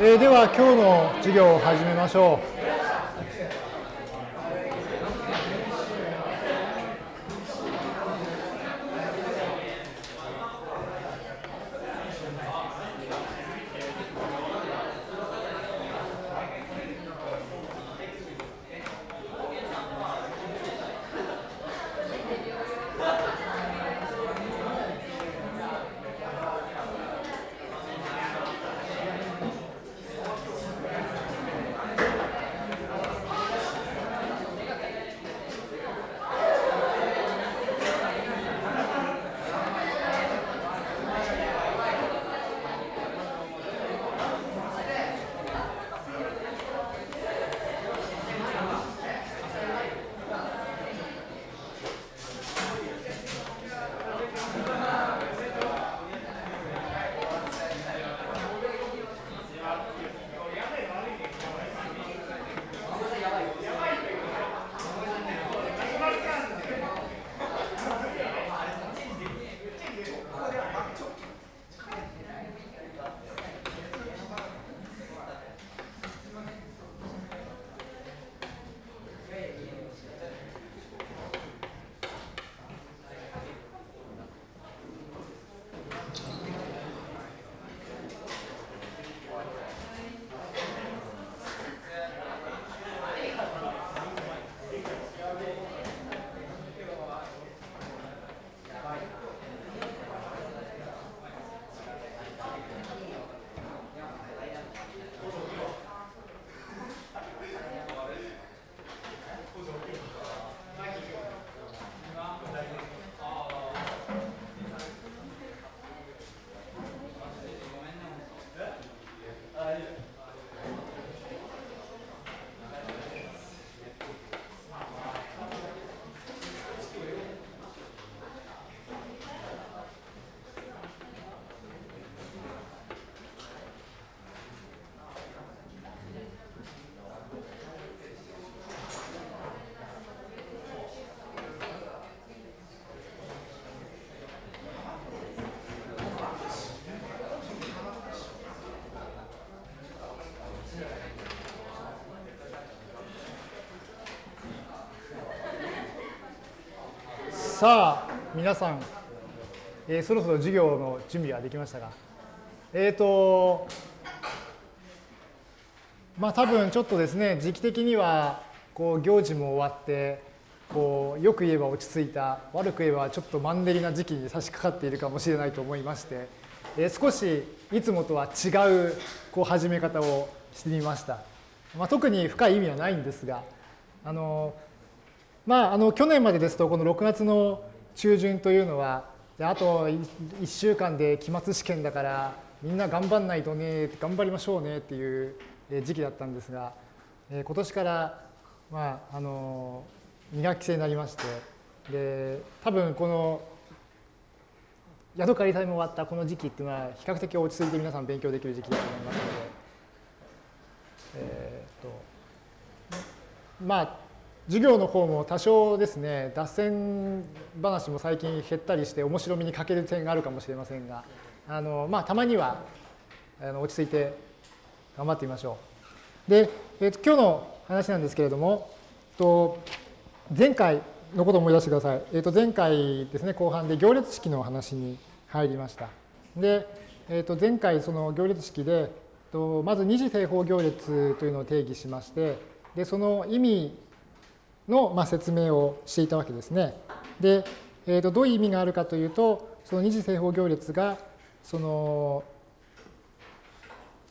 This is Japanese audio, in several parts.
えーでは今日の授業を始めましょう。さあ皆さん、えーそろそろ授業の準備はできましたがえっ、とまあ多分ちょっとですね時期的にはこう行事も終わってこうよく言えば落ち着いた悪く言えばちょっとマンネリな時期に差し掛かっているかもしれないと思いまして、えー少しいつもとは違うこう始め方をしてみました。まあ、特に深い意味はないんですがあのまあ、あの去年までですとこの6月の中旬というのはあと1週間で期末試験だからみんな頑張んないとね頑張りましょうねっていう時期だったんですが今年から、まあ、あの2学期制になりましてで多分このヤドカリ祭も終わったこの時期っていうのは比較的落ち着いて皆さん勉強できる時期だと思いますのでえーっとまあ授業の方も多少ですね脱線話も最近減ったりして面白みに欠ける点があるかもしれませんがあの、まあ、たまにはあの落ち着いて頑張ってみましょう。で、えーと今日の話なんですけれどもと前回のことを思い出してください。えー、と前回ですね後半で行列式の話に入りました。で、えー、と前回その行列式でとまず二次正方行列というのを定義しましてでその意味のまあ説明をしていたわけですね。で、えー、とどういう意味があるかというとその二次正方行列がその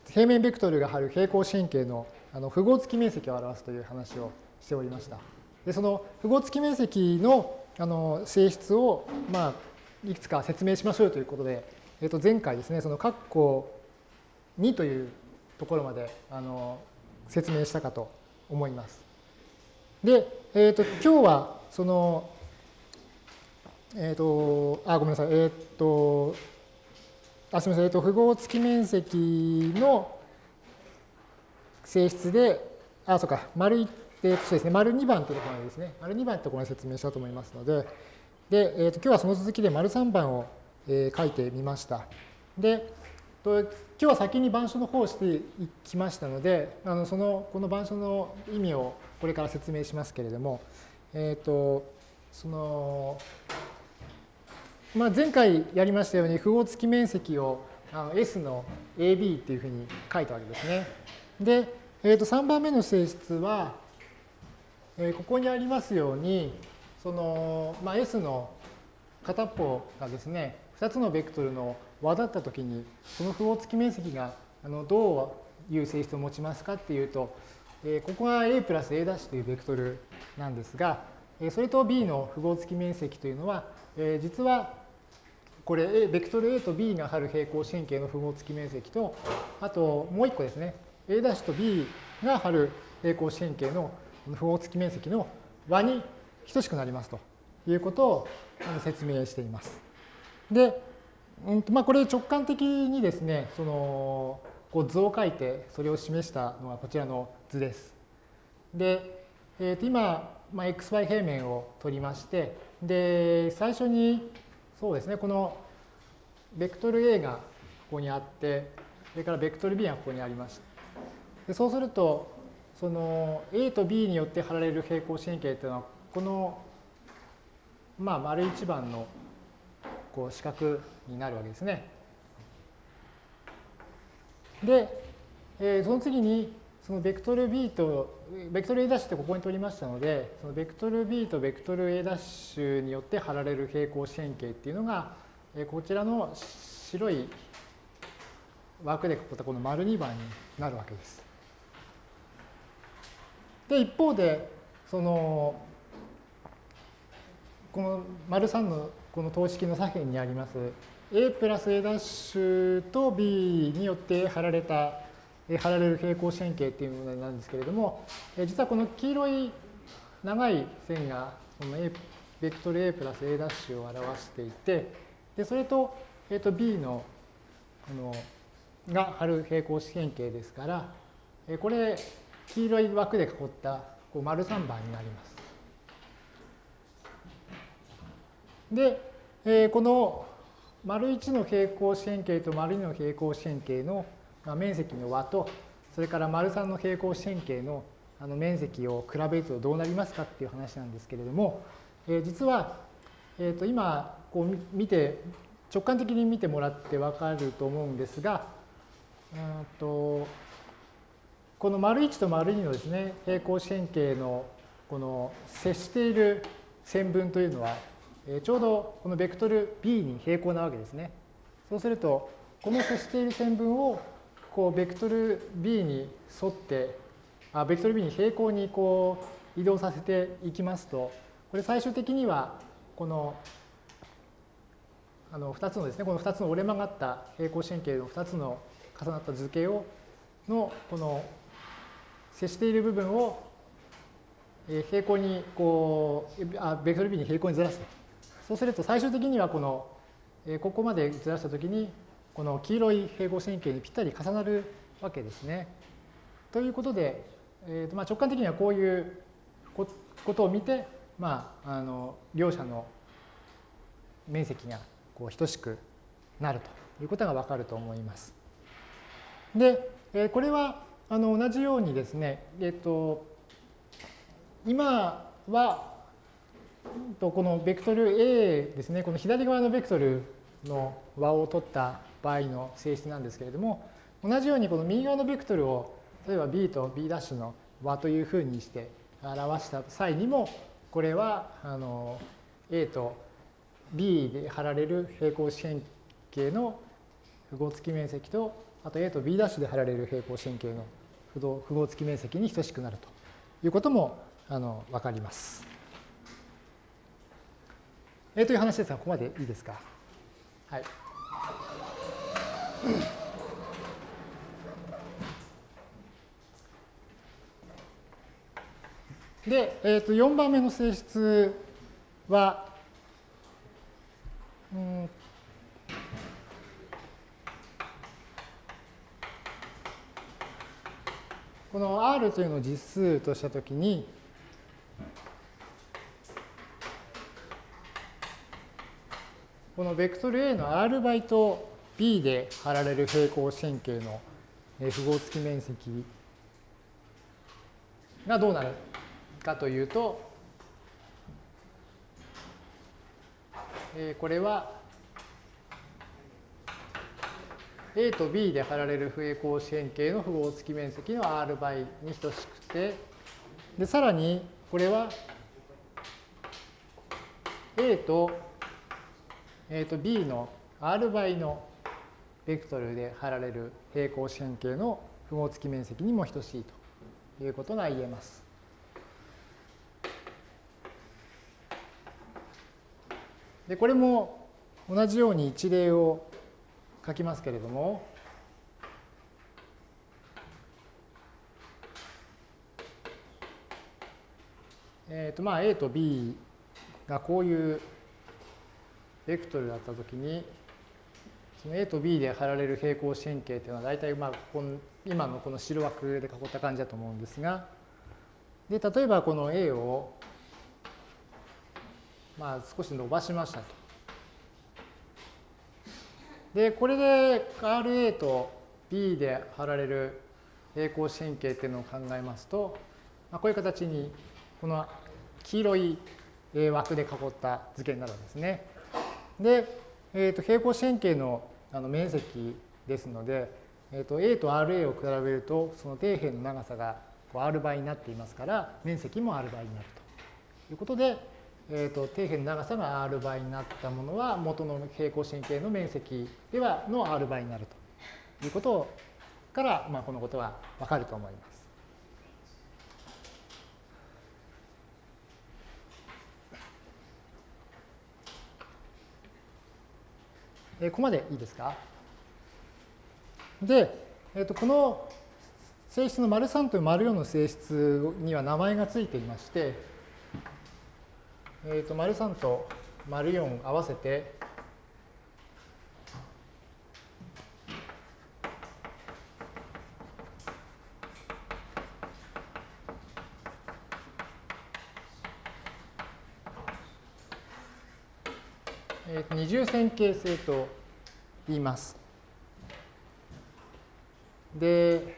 平面ベクトルが張る平行神経のあの符号付き面積を表すという話をしておりました。でその符号付き面積のあの性質を、まあ、いくつか説明しましょうということで、えー、と前回ですねその括弧2というところまであの説明したかと思います。で、えー、と今日はその、えっ、と、あ、ごめんなさい、えっ、と、あ、すみません、えっ、と、符号付き面積の性質で、あ、そうか、丸い、えーとそうですね、丸2番というところまでですね、丸2番というところまで説明しようと思いますので、で、えっ、と、今日はその続きで丸3番を、えー書いてみました。で、と今日は先に板書の方をしていきましたので、あのそのこの板書の意味をこれから説明しますけれども、えっ、ー、と、その、まあ、前回やりましたように符号付き面積をあの S の AB っていうふうに書いたわけですね。で、えー、と3番目の性質は、えー、ここにありますように、その、まあ、S の片方がですね、2つのベクトルの和だったときに、その符号付き面積があのどういう性質を持ちますかっていうと、えー、ここが A プラス A' というベクトルなんですが、えそれと B の符号付き面積というのは、えー、実はこれ A、ベクトル A と B が張る平行四辺形の符号付き面積と、あともう一個ですね、A' と B が張る平行四辺形の符号付き面積の和に等しくなりますということを説明しています。で、うんまあ、これ直感的にですね、そのこう図を書いてそれを示したのがこちらの図です。で、えー、と今、まあ、xy 平面を取りまして、で、最初にそうですね、このベクトル A がここにあって、それからベクトル B がここにありました。でそうすると、その A と B によって貼られる平行四辺形というのは、この、まあ、丸一番のこう四角になるわけですね。で、えー、その次に、そのベクトル B と、ベクトル A' ってここに取りましたので、そのベクトル B とベクトル A' によって貼られる平行四辺形っていうのが、こちらの白い枠で囲ったこの丸2番になるわけです。で、一方で、その、この丸3のこの等式の左辺にあります A プラス A' と B によって貼られた貼られる平行四辺形っていうものなんですけれども、実はこの黄色い長い線がこの A ベクトル A プラス A' を表していて、でそれと,、えー、と B のこのが貼る平行四辺形ですから、これ黄色い枠で囲ったこう丸3番になります。で、えー、この丸1の平行四辺形と丸2の平行四辺形の、面積の和と、それから丸3の平行四辺形のあの面積を比べるとどうなりますかっていう話なんですけれども、えー、実は、えー、と今こう見て直感的に見てもらって分かると思うんですが、うんとこの丸1と丸2のですね平行四辺形のこの接している線分というのは、え、ちょうどこのベクトル b に平行なわけですね。そうするとこの接している線分をこうベクトル b に沿ってあベクトル b に平行にこう移動させていきますとこれ最終的にはこのあの2つのですねこの2つの折れ曲がった平行四辺形の2つの重なった図形をのこの接している部分を平行にこうあベクトル b に平行にずらすとそうすると最終的にはこのここまでずらしたときにこの黄色い平行線形にぴったり重なるわけですね。ということで、えーとまあ、直感的にはこういうことを見て、まあ、あの両者の面積がこう等しくなるということがわかると思います。で、えー、これはあの同じようにですね、えっ、ー、と今はとこのベクトル A ですね、この左側のベクトルの和を取った場合の性質なんですけれども、同じようにこの右側のベクトルを例えば b と b' の和というふうにして表した際にも、これはあの a と b で貼られる平行四辺形の符号付き面積と、あと a と b' で貼られる平行四辺形の符号付き面積に等しくなるということもあの分かります。えー、という話ですが、ここまでいいですか？はい。で、えー、と4番目の性質は、うん、この R というのを実数としたときに、このベクトル A の R 倍と B で貼られる平行四辺形の符号付き面積がどうなるかというと、えこれは A と B で貼られる平行四辺形の符号付き面積の R 倍に等しくて、で、さらにこれは A と,、えー、と B の R 倍のベクトルで貼られる平行四辺形の符号付き面積にも等しいということが言えます。で、これも同じように一例を書きますけれども、えっ、とまあ A と B がこういうベクトルだったときに、その A と B で貼られる平行四辺形というのは大体まあこの今のこの白枠で囲った感じだと思うんですが、で例えばこの A をまあ少し伸ばしましたと。で、これで RA と B で貼られる平行四辺形っていうのを考えますと、まあ、こういう形にこの黄色い枠で囲った図形になるんですね。で、えー、と平行四辺形のあの面積ですので、えー、と A と RA を比べるとその底辺の長さがこう R 倍になっていますから面積も R 倍になるということで、えー、と底辺の長さが R 倍になったものは元の平行四辺形の面積ではの R 倍になるということから、まあ、このことはわかると思います。えここまでいいですか？で、えー、とこの性質の丸3と丸4の性質には名前がついていまして、えー、と丸3と丸4合わせて、えー、二重線形性と言います。で、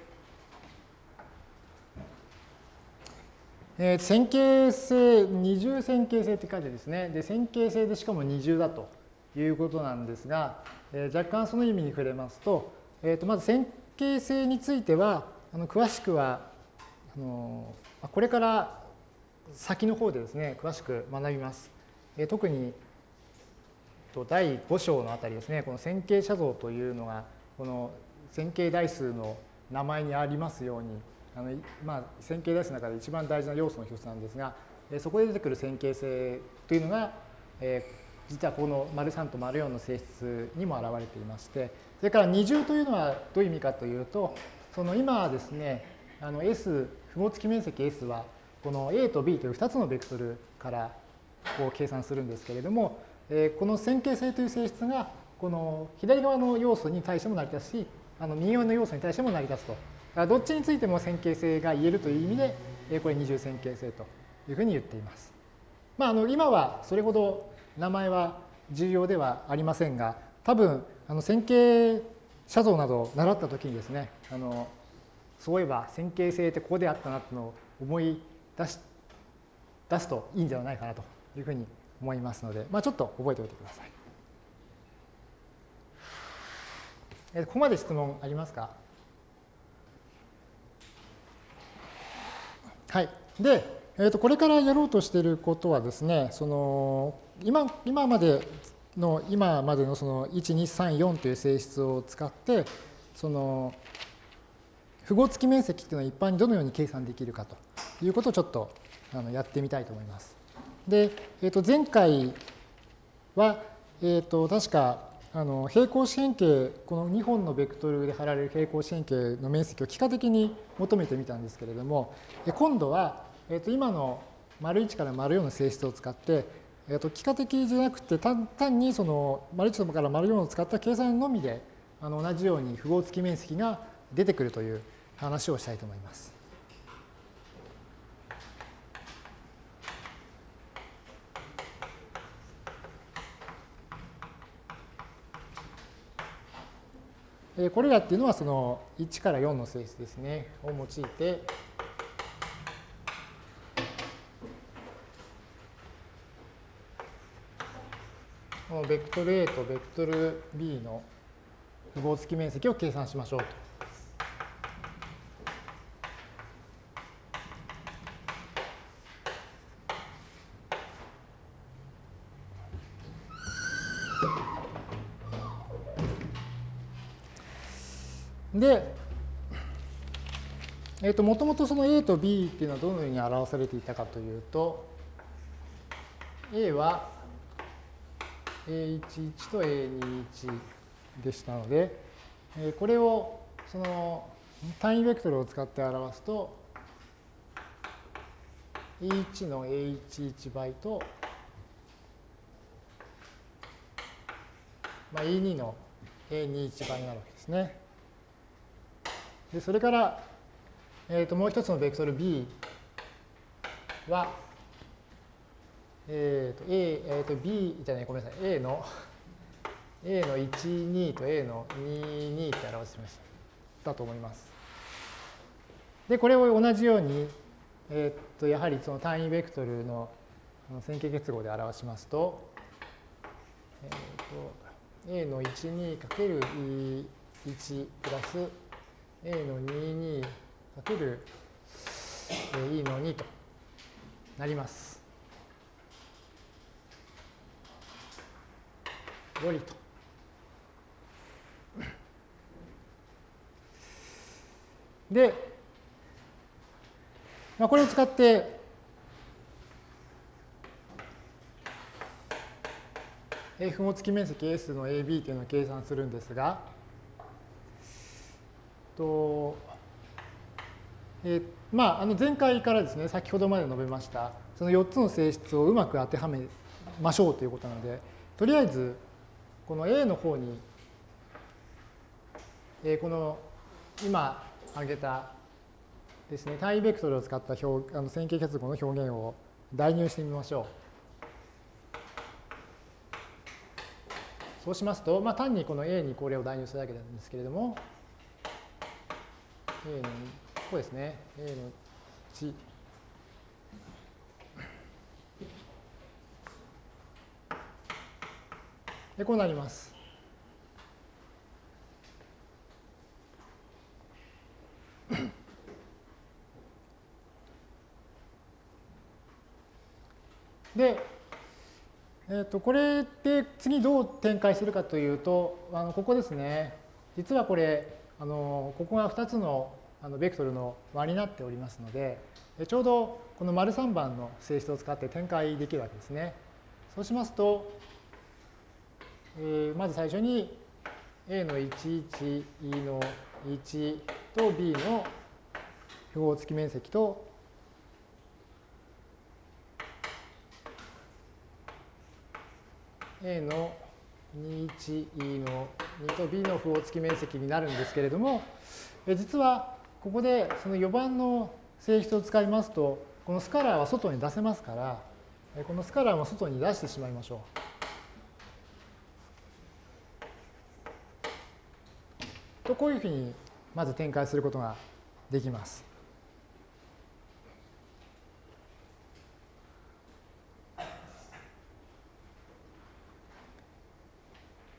えー、線形性、二重線形性って書いてですね、で線形性でしかも二重だということなんですが、えー、若干その意味に触れますと、えー、とまず線形性については、あの詳しくはあの、これから先の方でですね、詳しく学びます。えー、特にと第5章のあたりですね、この線形写像というのが、この線形代数の名前にありますように、あのまあ、線形代数の中で一番大事な要素の一つなんですが、そこで出てくる線形性というのが、えー、実はこの丸3と丸4の性質にも現れていまして、それから二重というのはどういう意味かというと、その今ですね、あの S、符号付き面積 S は、この A と B という2つのベクトルからこう計算するんですけれども、え、この線形性という性質が、この左側の要素に対しても成り立つし、あの右側の要素に対しても成り立つとどっちについても線形性が言えるという意味で、これ二重線形性というふうに言っています。まあ、あの今はそれほど名前は重要ではありませんが、多分あの線形写像などを習った時にですね、あのそういえば線形性ってここであったなっていうのを思い出し出すといいんではないかなというふうに思いますので、まあ、ちょっと覚えておいてください。えここまで質問ありますか？はい。で、えー、とこれからやろうとしていることはですね、その今今までの今までのその1、2、3、4という性質を使って、その符号付き面積っていうのは一般にどのように計算できるかということをちょっとあのやってみたいと思います。で、えー、と前回は、えー、と確かあの平行四辺形、この2本のベクトルで貼られる平行四辺形の面積を幾何的に求めてみたんですけれども、今度は、えー、と今の丸1から丸4の性質を使って、えー、と幾何的じゃなくて単単にその丸1から丸4を使った計算のみであの同じように符号付き面積が出てくるという話をしたいと思います。これらっていうのはその1から4の性質ですね、を用いて、このベクトル A とベクトル B の符号付き面積を計算しましょうと。で、えー、ともともとその A と B っていうのはどのように表されていたかというと A は A11 と A21 でしたので、えこれをその単位ベクトルを使って表すと E1 の A11 倍と、まあ、E2 の A21 倍になるわけですね。でそれから、えー、ともう一つのベクトル B は、えーと A えー、と B じゃないごめんなさい A の A の12と A の22って表しましただと思います。でこれを同じように、えー、っとやはりその単位ベクトルの線形結合で表しますと,、えー、と A の 12×E1 プラス A の22かける E の2となります。よりと。で、まあ、これを使って符号付き面積 S の AB というのを計算するんですが、とえー、まあ、あの前回からですね、先ほどまで述べました、その4つの性質をうまく当てはめましょうということなので、とりあえず、この A の方に、えー、この今挙げたですね、単位ベクトルを使った表あの線形結合の表現を代入してみましょう。そうしますと、まあ、単にこの A にこれを代入するだけなんですけれども、A のここですね。A の1でこうなります。で、えー、とこれで次どう展開するかというとあのここですね。実はこれあのここが2つのあのベクトルの和になっておりますので、ちょうどこの丸3番の性質を使って展開できるわけですね。そうしますと、えー、まず最初に A の11、E の1と B の符号付き面積と A の21、E の2と B の符号付き面積になるんですけれども、実はここでその4番の性質を使いますと、このスカラーは外に出せますから、このスカラーも外に出してしまいましょう。とこういうふうにまず展開することができます。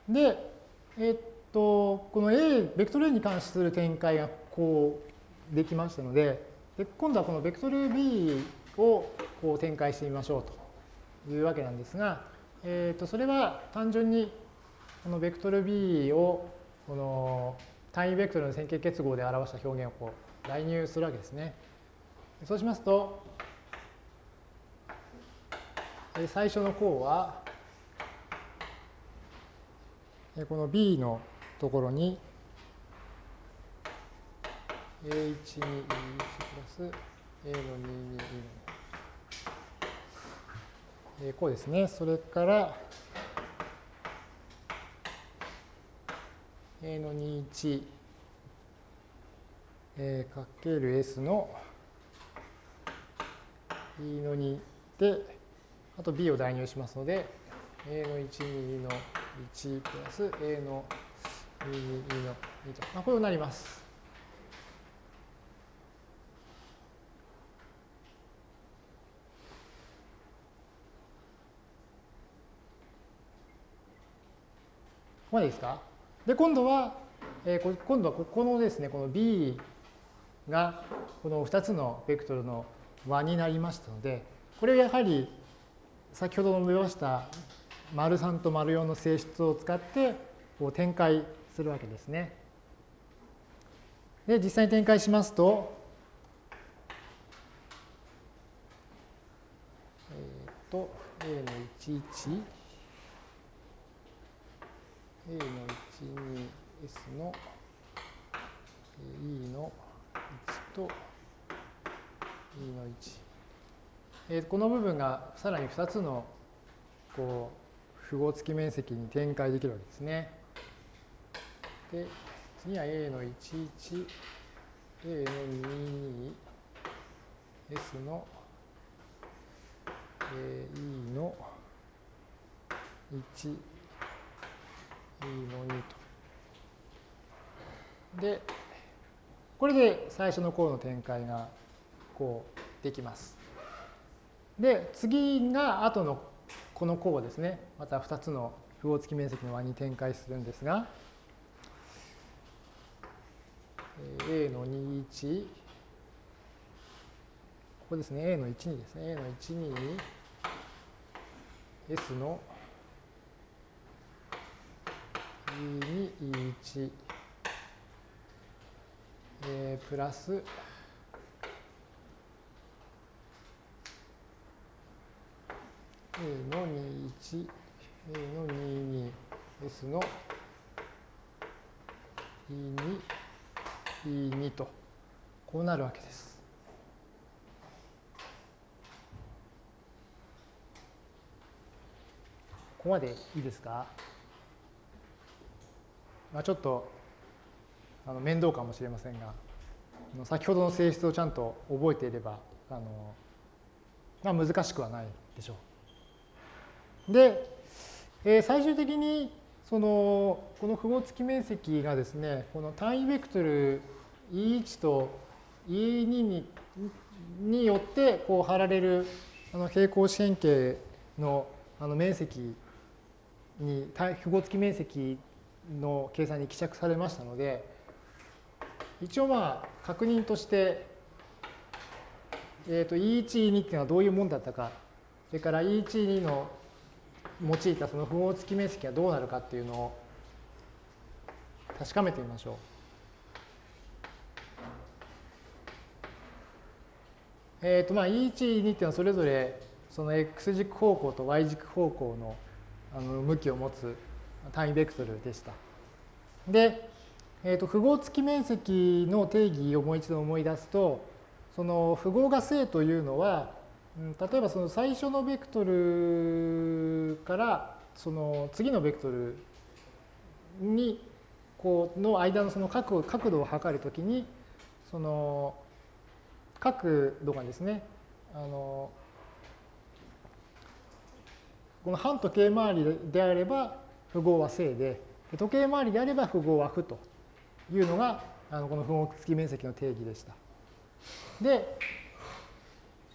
で、えっと、この A、ベクトル A に関する展開がこうできましたので、で今度はこのベクトル B をこう展開してみましょうというわけなんですが、えっとそれは単純にこのベクトル B をこの単位ベクトルの線形結合で表した表現をこう代入するわけですね。そうしますと、最初の項はこの B のところに A1 に E1 プラス A の2に E のこうですね。それから A の21えー、かける S の E の2で、あと B を代入しますので、A の1、2の1プラス A の E2、E の2と、まあ、こうなります。ここまでいいですか？で、今度は、えー、今度はここのですね、この B がこの2つのベクトルの和になりましたので、これをやはり先ほど述べました丸3と丸4の性質を使ってこう展開するわけですね。で、実際に展開しますと、えっ、と、A の11、A の12、S の E の1と E の1。えこの部分がさらに2つのこう符号付き面積に展開できるわけですね。で、次は A の11、A の22、S の、え E の1、E の2と。で、これで最初の項の展開がこうできます。で、次が後のこの項ですね。また2つの符号付き面積の和に展開するんですが、A の21、ここですね、A の12ですね。A の12に S の E に E1、え、プラス。A の21、A の22、S の。E2、E2 と、こうなるわけです。ここまでいいですか？まあ、ちょっとあの面倒かもしれませんが、先ほどの性質をちゃんと覚えていれば、あのまあ、難しくはないでしょう。で、えー、最終的にそのこの符号付き面積がですね、この単位ベクトル E1 と E2 にによってこう貼られるあの平行四辺形のあの面積に符号付き面積の計算に希釈されましたので一応まあ確認として、えー、と E1、E2 っていうのはどういうものだったかそれから E1、E2 の用いたその符号付き面積がどうなるかっていうのを確かめてみましょう。えっ、ー、とまあ E1、E2 っていうのはそれぞれその x 軸方向と y 軸方向のあの向きを持つ単位ベクトルでした。で、えー、と符号付き面積の定義をもう一度思い出すとその符号が正というのは例えばその最初のベクトルからその次のベクトルにこうの間のその角角度を測るときにその角度がですねあのこの反時計回りであれば符号は正で時計回りであれば符号は負というのがあのこの符号付き面積の定義でした。で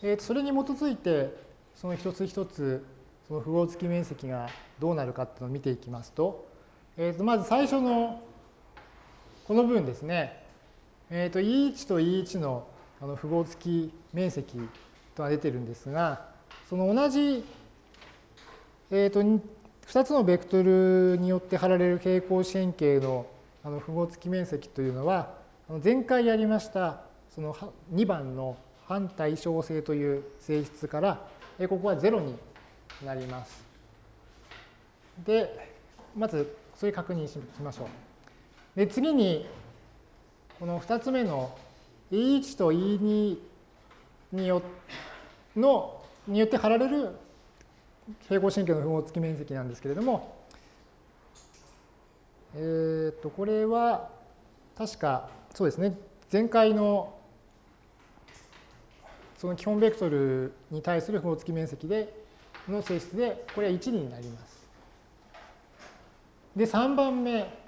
えー、それに基づいてその一つ一つその符号付き面積がどうなるかっていうのを見ていきますと,、えー、とまず最初のこの分ですね、えー、と E1 と E1 のあの符号付き面積とは出てるんですがその同じ、えー、と2つのベクトルによって貼られる平行四辺形のあの符号付き面積というのは前回やりましたその2番の反対称性という性質から、ここは0になります。で、まずそれ確認しましょう。で、次に、この2つ目の E1 と E2 によのによって貼られる平行神経の符号付き面積なんですけれども、えっ、ー、と、これは確か、そうですね、前回のその基本ベクトルに対する符号付き面積での性質で、これは1になります。で、3番目。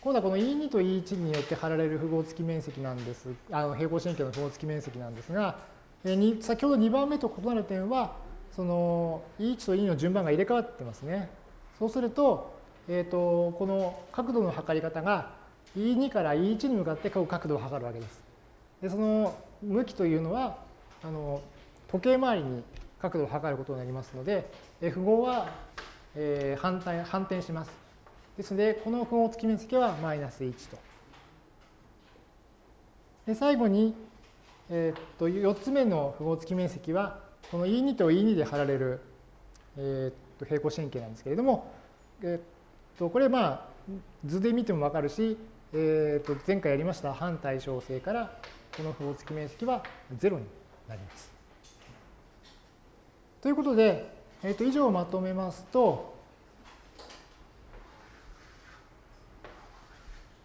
今度はこの E2 と E1 によって貼られる符号付き面積なんです、あの平行四辺形の符号付き面積なんですが、えー、先ほど2番目と異なる点は、その E1 と E の順番が入れ替わってますね。そうすると、えーと、この角度の測り方が E2 から E1 に向かって角度を測るわけです。でその向きというのはあの時計回りに角度を測ることになりますので、符号は、えー、反対反転します。ですので、この符号付き面積はマイナス1と。で最後に、えー、っと4つ目の符号付き面積は、この E2 と E2 で貼られる、えー、っと平行四辺形なんですけれども、えー、っとこれまあ図で見てもわかるし、えー、っと前回やりました反対称性からこの符号付き面積は0になります。ということで、えー、と以上をまとめますと、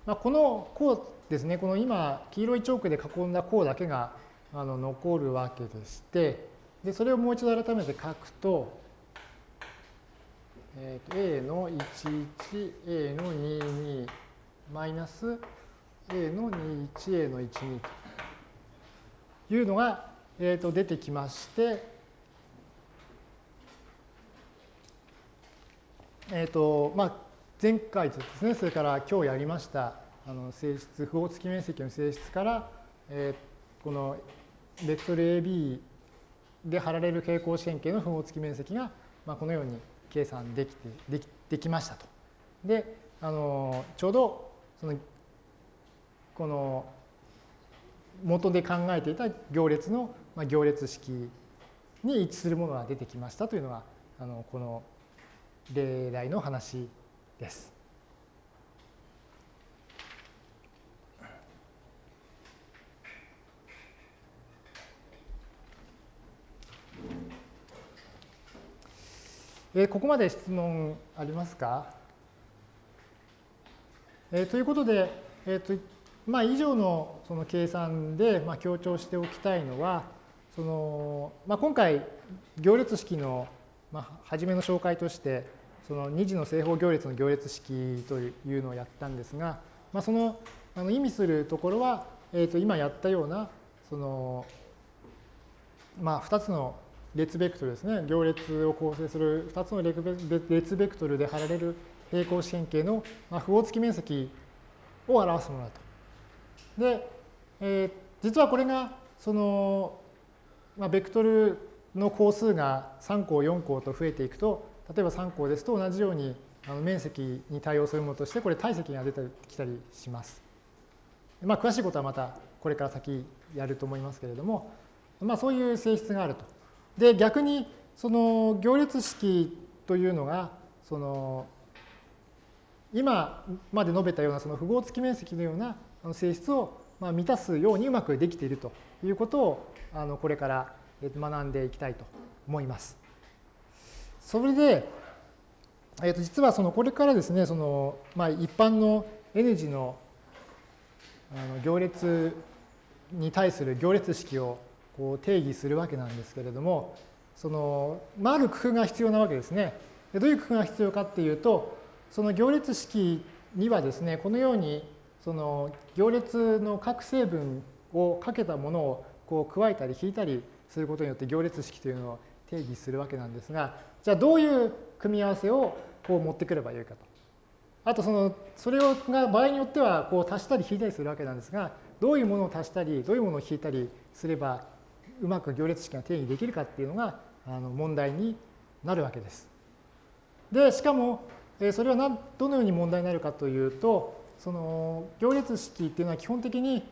まあ、この項ですね、この今、黄色いチョークで囲んだ項だけがあの残るわけでして、でそれをもう一度改めて書くと、えー、と A の11、A の22、マイナス A の21、A の12というのが、えー、と出てきまして、えーとまあ、前回ですね、それから今日やりましたあの性質、符号付き面積の性質から、えー、このベクトル AB で貼られる平行四辺形の符号付き面積が、まあ、このように計算できてできできましたと。であのちょうどそのこの元で考えていた行列の、まあ、行列式に一致するものが出てきましたというのがあのこの例題の話です。えー、ここまで質問ありますか、えー、ということで、えーとまあ、以上のその計算で、まあ、強調しておきたいのは、そのまあ、今回、行列式の、まあ、初めの紹介として、その2次の正方行列の行列式というのをやったんですが、まあ、そのあの意味するところは、えー、と今やったような、そのまあ、2つの列ベクトルですね、行列を構成する2つの列ベクトルで貼られる平行四辺形の符号付き面積を表すものだと。で、えー、実はこれがその、まあ、ベクトルの項数が3項4項と増えていくと例えば3項ですと同じようにあの面積に対応するものとしてこれ体積が出てきたりします。まあ、詳しいことはまたこれから先やると思いますけれども、まあ、そういう性質があると。で逆にその行列式というのがその今まで述べたようなその符号付き面積のような性質を満たすようにうまくできているということをあのこれから学んでいきたいと思います。それで、えー、と実はそのこれからですねその、まあ、一般の N 字のあの行列に対する行列式をこう定義するわけなんですけれども、その、まあ、ある工夫が必要なわけですね。でどういう工夫が必要かっていうと、その行列式にはですね、このように、その行列の各成分をかけたものをこう加えたり引いたりすることによって行列式というのを定義するわけなんですが、じゃあどういう組み合わせをこう持ってくればよいかと。あとその、それをが場合によってはこう足したり引いたりするわけなんですが、どういうものを足したり、どういうものを引いたりすればうまく行列式が定義できるかっていうのがあの問題になるわけです。で、しかも、それはどのように問題になるかというと、その行列式っていうのは基本的に、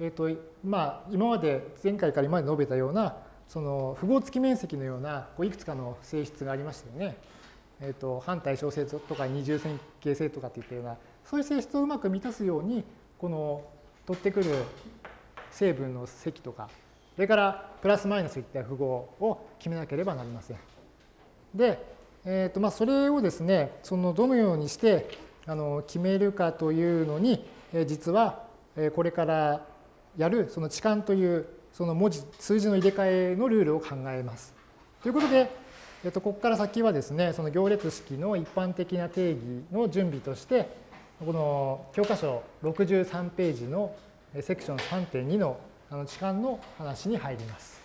えっ、と、まあ、今まで前回から今まで述べたような、その符号付き面積のようなこういくつかの性質がありましたよね。えっ、と、反対称性とか二重線形性とかっていったような、そういう性質をうまく満たすように、この取ってくる成分の積とかそれからプラスマイナスといった符号を決めなければなりません。で、えーとまあ、それをですね、そのどのようにしてあの決めるかというのに、えー、実はこれからやるその置換というその文字、数字の入れ替えのルールを考えます。ということで、えっと、ここから先はですね、その行列式の一般的な定義の準備として、この教科書63ページのセクション3.2のあの痴漢の話に入ります。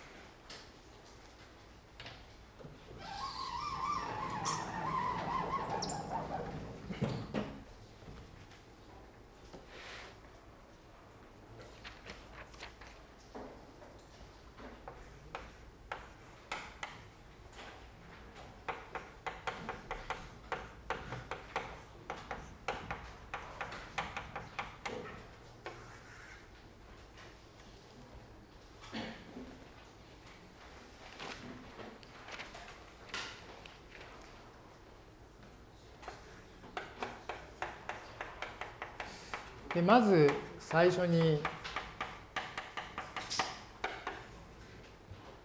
でまず最初に、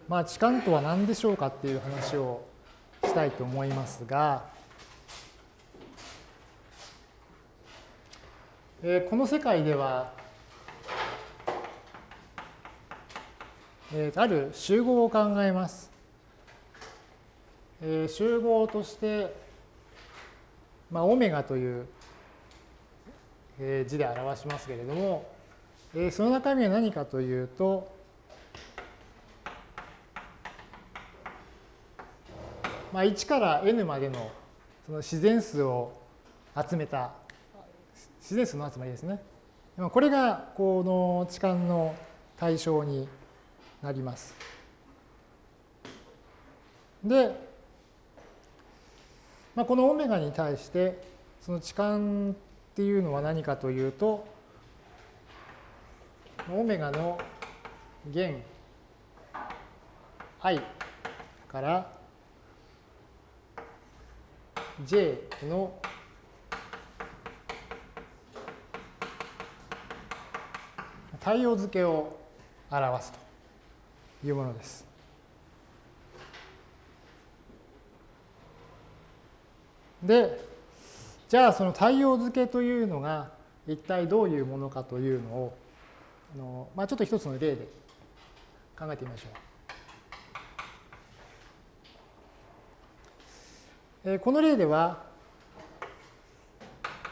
まあ、置換とは何でしょうかっていう話をしたいと思いますが、えー、この世界では、えー、ある集合を考えます。えー、集合として、まあ、オメガという字で表しますけれども、その中身は何かというと、まあ、1から n までのその自然数を集めた自然数の集まりですね。これがこの置換の対象になります。で、まあ、このオメガに対してその置換っていうのは何かというと、オメガの弦 i から j の対応付けを表すというものです。で、じゃあその対応付けというのが一体どういうものかというのをあの、まあ、ちょっと一つの例で考えてみましょう。えこの例では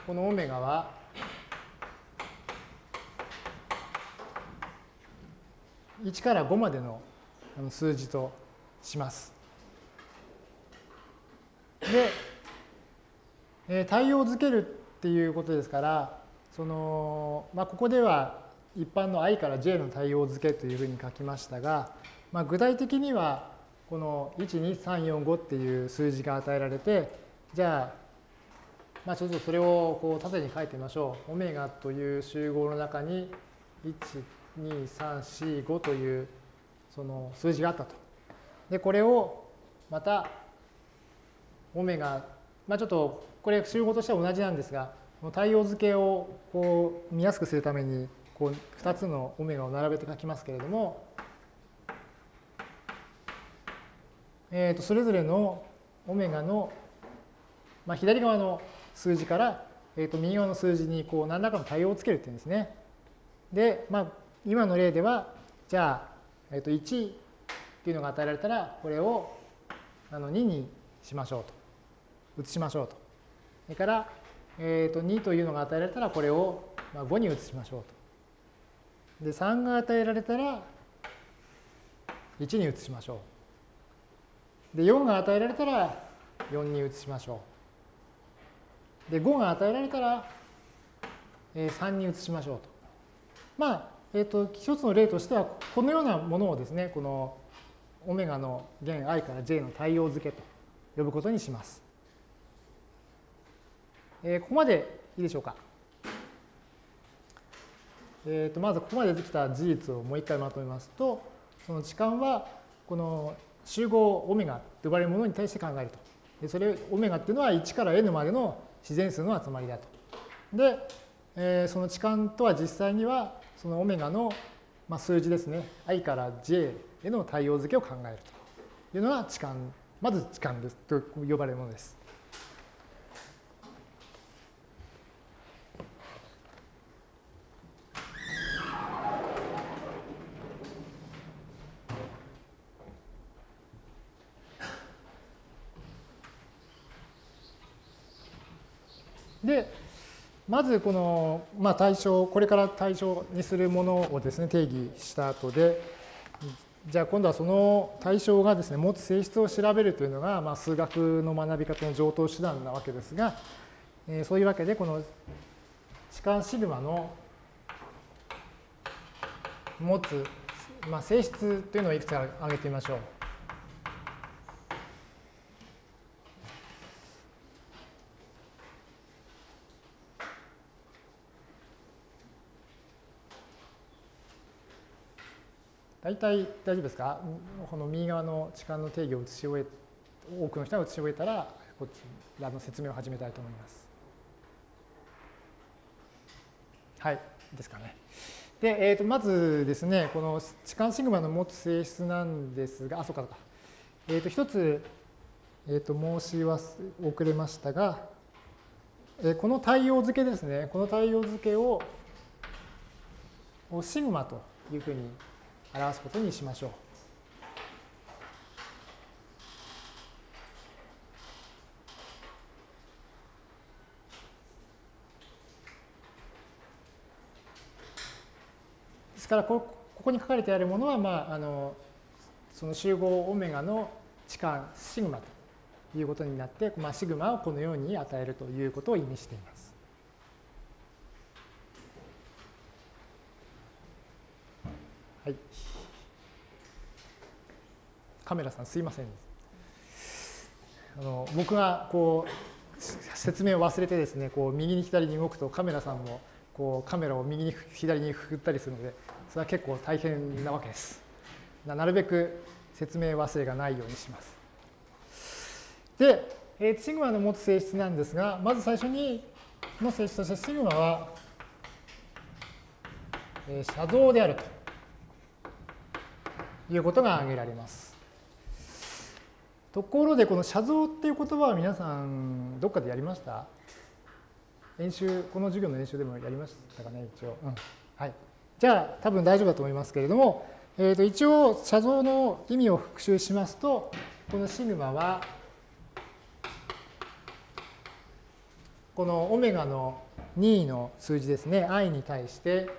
このオメガは1から5までの数字とします。で、え対応づけるっていうことですから、そのまあ、ここでは一般の i から j の対応付けというふうに書きましたが、まあ、具体的にはこの12345っていう数字が与えられてじゃあ、まあ、ちょっとそれをこう縦に書いてみましょう。オメガという集合の中に12345というその数字があったと。でこれをまたオメガ、まあ、ちょっとこれ集合としては同じなんですが、対応付けをこう見やすくするためにこう2つのオメガを並べて書きますけれども、えー、とそれぞれのオメガの、まあ、左側の数字から、えー、と右側の数字にこう何らかの対応をつけるっていうんですね。で、まあ、今の例ではじゃあ、えー、と1っていうのが与えられたらこれをあの2にしましょうと移しましょうと。それから、えー、と2というのが与えられたらこれを5に移しましょうと。で3が与えられたら1に移しましょう。で4が与えられたら4に移しましょう。で5が与えられたら3に移しましょうと。まあ、え、ー、と一つの例としてはこのようなものをですねこのオメガの弦 i から j の対応付けと呼ぶことにします。えー、ここまでいいでしょうか。えー、とまずここまでできた事実をもう一回まとめますと、その置換はこの集合オメガと呼ばれるものに対して考えると。でそれオメガっていうのは1から n までの自然数の集まりだと。で、えー、その置換とは実際にはそのオメガの、まあ、数字ですね i から j への対応付けを考えるというのが置換まず置換ですと呼ばれるものです。で、まずこの、まあ、対象、これから対象にするものをですね、定義した後で、じゃあ今度はその対象がですね、持つ性質を調べるというのが、まあ、数学の学び方の上等手段なわけですが、えー、そういうわけで、この置換シグマの持つ、まあ、性質というのをいくつか挙げてみましょう。大体大丈夫ですか？この右側の置換の定義を移し終え、多くの人が移し終えたら、こちらの説明を始めたいと思います。はい、ですかね。で、えー、とまずですね、この置換シグマの持つ性質なんですが、あ、そうか、そうか。えっ、ー、と、一つ、え、ー、と、申し遅れましたが、えー、この対応付けですね、この対応付けをシグマというふうに表すことにしましょう。ですからここに書かれてあるものは、まあ、あのその集合オメガの置換シグマということになって、まあ、シグマをこのように与えるということを意味しています。はい。カメラさんすいません。あの僕がこう説明を忘れてですね、こう右に左に動くとカメラさんもこうカメラを右に左に振ったりするので、それは結構大変なわけです。なるべく説明忘れがないようにします。で、えシグマの持つ性質なんですが、まず最初にの性質としてシグマは、え写像であるということが挙げられます。ところで、この写像っていう言葉は皆さん、どっかでやりました？演習、この授業の演習でもやりましたかね、一応。うん、はい。じゃあ、多分大丈夫だと思いますけれども、えー、と一応、写像の意味を復習しますと、このシグマは、このオメガの2の数字ですね、i に対して、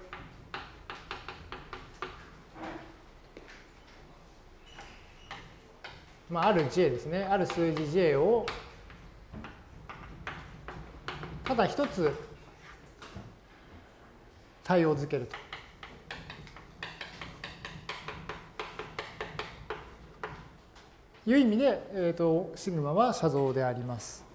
まあ、ある j ですね、ある数字 j を、ただ一つ対応づけると。いう意味で、えーと、シグマは写像であります。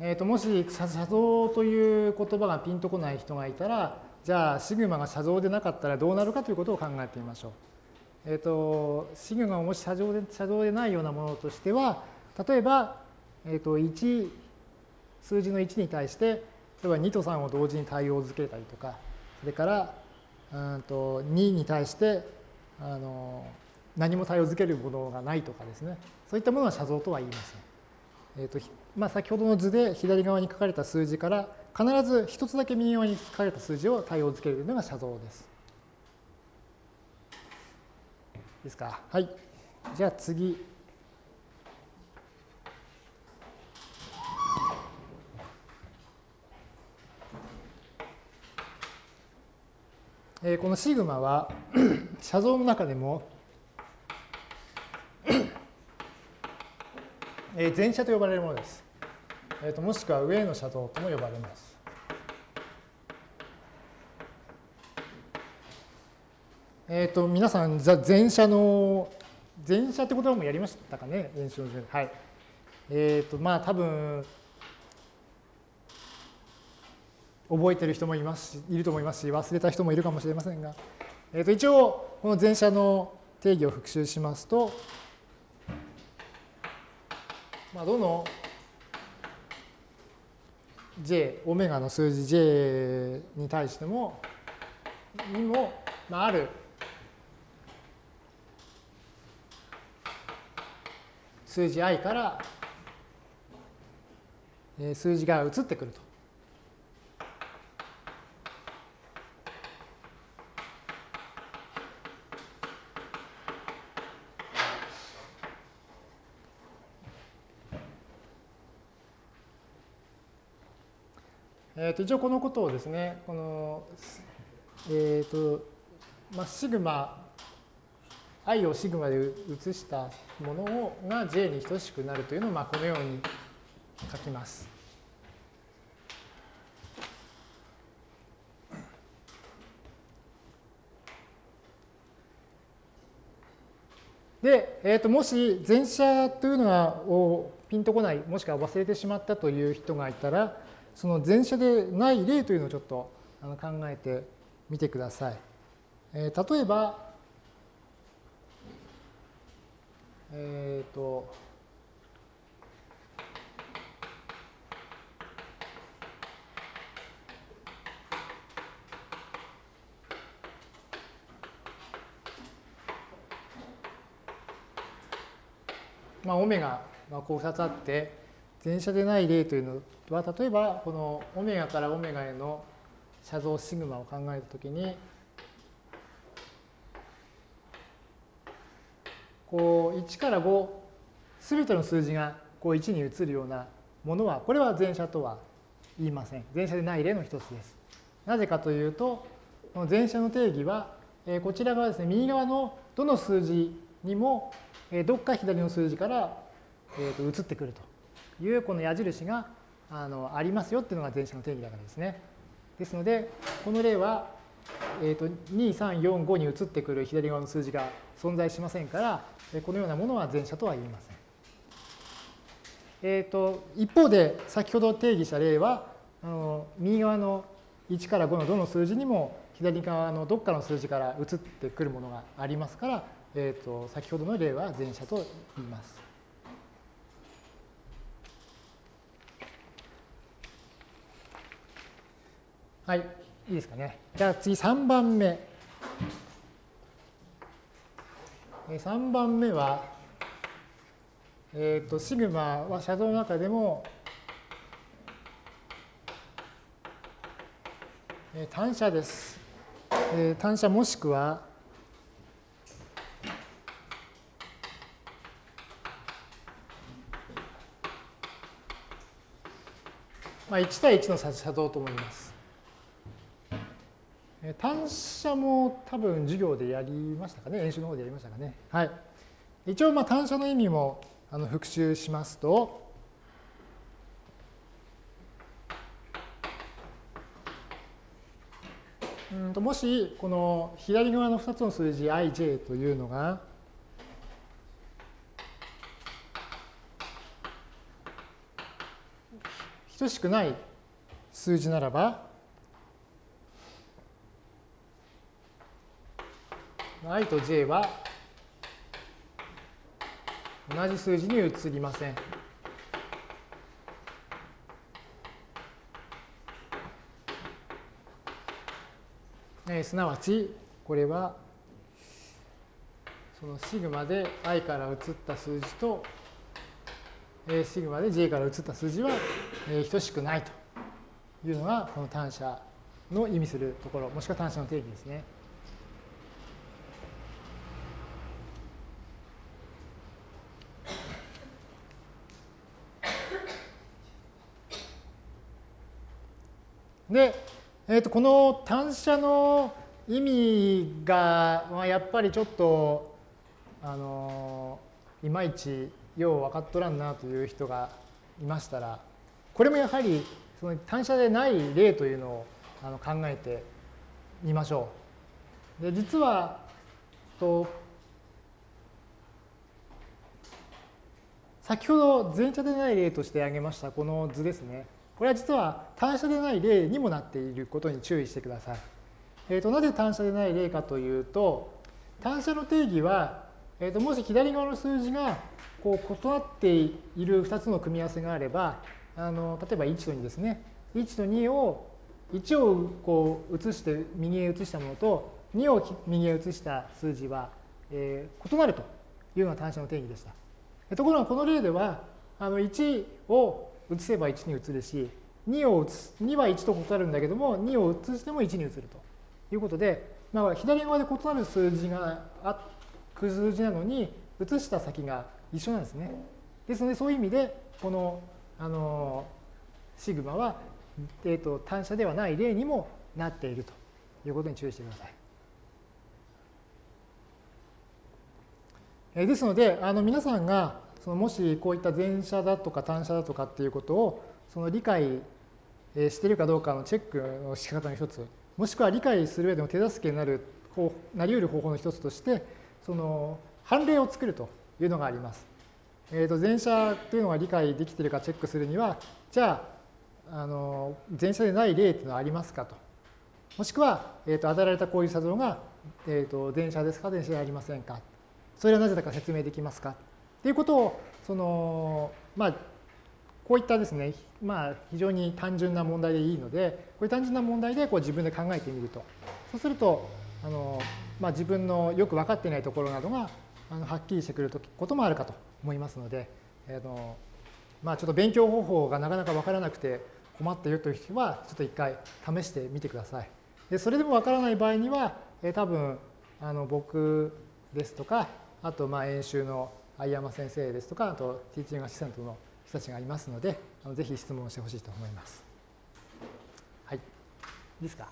えーと、もし写像という言葉がピンとこない人がいたら、じゃあシグマが写像でなかったらどうなるかということを考えてみましょう。えっ、ー、と、シグマがもし写像で写像でないようなものとしては、例えば、えっ、ー、と、1、数字の1に対して、例えば2と3を同時に対応づけたりとか、それから、うんと2に対してあの何も対応づけるものがないとかですね、そういったものは写像とは言いません。えーとまあ、先ほどの図で左側に書かれた数字から必ず一つだけ右側に書かれた数字を対応づけるのが写像です。いいですか？はい。じゃあ次。えー、このシグマは 写像の中でもえー、前写と呼ばれるものです。えーと、もしくは上の写像とも呼ばれます。えっ、ー、と、皆さん、前写の、前写って言葉もやりましたかね、演習で。はい。えっ、ー、と、まあ、多分、覚えてる人もいますし、いると思いますし、忘れた人もいるかもしれませんが、えっ、ー、と、一応、この前写の定義を復習しますと、まあ、どの j、オメガの数字 j に対しても、にも、まあ、ある数字 i から数字が移ってくると。ー、と一応このことをですね、この、えっ、ー、と、まあ、シグマ、i をシグマで移したものをが j に等しくなるというのを、まあ、このように書きます。で、えー、ともし前者というのがをピンとこない、もしくは忘れてしまったという人がいたら、その前者でない例というのをちょっと考えてみてください。えー、例えば、えっ、ー、と、まあ、オメガがこう2つあって、前者でない例というのは、例えばこのオメガからオメガへの写像シグマを考えたときに、こう1から5、すべての数字がこう1に移るようなものは、これは前者とは言いません。前者でない例の一つです。なぜかというと、この前者の定義は、こちら側ですね、右側のどの数字にもどっか左の数字から移ってくるというこの矢印があのありますよっていうのが前者の定義だからですね。ですので、この例は、えー、と2、3、4、5に移ってくる左側の数字が存在しませんから、このようなものは前者とは言いません。えー、と一方で、先ほど定義した例は、あの右側の1から5のどの数字にも左側のどっかの数字から移ってくるものがありますから、えーと、先ほどの例は前者と言います。はい、いいですかね。じゃあ次3番目。3番目は、えっ、ー、と、シグマは写像の中でも、単車です。単車もしくは、まあ、1対1の差像と思います。単車も多分授業でやりましたかね、演習の方でやりましたかね？はい。一応、まあ単車の意味もあの復習しますと、うんともし、この左側の2つの数字 ij というのが、等しくない数字ならば、i と j は同じ数字に移りません。えすなわち、これは、そのシグマで i から移った数字と、シグマで j から移った数字はえ等しくないというのがこの単車の意味するところ、もしくは単車の定義ですね。で、えー、とこの単車の意味が、まあ、やっぱりちょっとあのいまいちよう分かっとらんなという人がいましたらこれもやはりその単車でない例というのをあの考えてみましょう。で実はと先ほど前者でない例として挙げましたこの図ですね。これは実は単車でない例にもなっていることに注意してください。えーと、なぜ単車でない例かというと単車の定義は、えーともし左側の数字がこう異なっている2つの組み合わせがあればあの例えば1と2ですね。1と2を1をこう移して右へ移したものと2を右へ移した数字は、えー、異なるというような単車の定義でした。ところがこの例ではあの1を移せば1に移るし2を移す2は1と異なるんだけども2を移しても1に移るということで、まあ、左側で異なる数字があ数字なのに移した先が一緒なんですね。ですのでそういう意味でこのあのシグマはえー、と単車ではない例にもなっているということに注意してください。えですのであの皆さんがそのもしこういった前者だとか単車だとかっていうことをその理解してるかどうかのチェックの仕方の一つ。もしくは理解する上でも手助けになるなり得る方法の一つとしてその判例を作るというのがあります。えー、と前者というのが理解できているかチェックするにはじゃああの前者でない例というのはありますかと。もしくは、えー、と与えられたこういう作動が、えー、と前者ですか前者でありませんか。それはなぜだか説明できますか。ということをそのまあこういったですね、まあ、非常に単純な問題でいいので、こういう単純な問題でこう自分で考えてみると。そうすると、あのまあ、自分のよく分かっていないところなどがあのはっきりしてくることもあるかと思いますので、えーのまあ、ちょっと勉強方法がなかなか分からなくて困っているという人は、ちょっと一回試してみてください。でそれでも分からない場合には、え、多分あの僕ですとか、あとまあ演習の相山先生ですとか、あとティーチングアシスタントの人たちがいますので、あのぜひ質問してほしいと思います。はい。いいですか？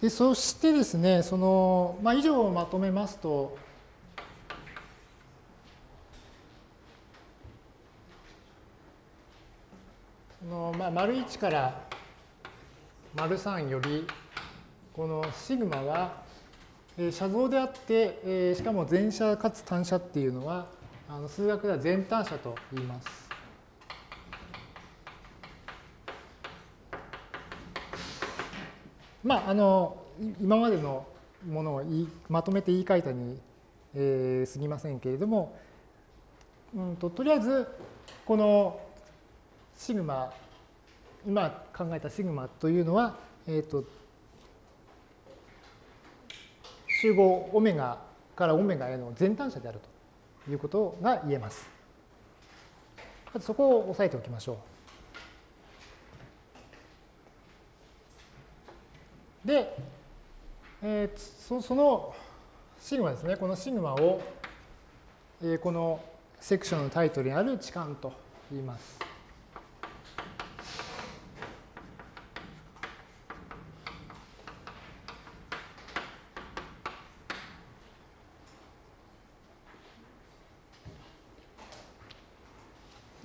でそしてですね、その、まあ、以上をまとめますと、のまあ、丸1から丸3より、このシグマは、えー、写像であって、えー、しかも全写かつ単写っていうのは、あの数学では全単写と言います。まあ、あの今までのものをまとめて言い換えたに、えー、すぎませんけれども、うんと、とりあえずこのシグマ今考えたシグマというのは、えーと、集合オメガからオメガへの全単者であるということが言えます。まずそこを押さえておきましょう。で、えー、そそのシグマですね、このシグマを、えー、このセクションのタイトルにある置換と言います。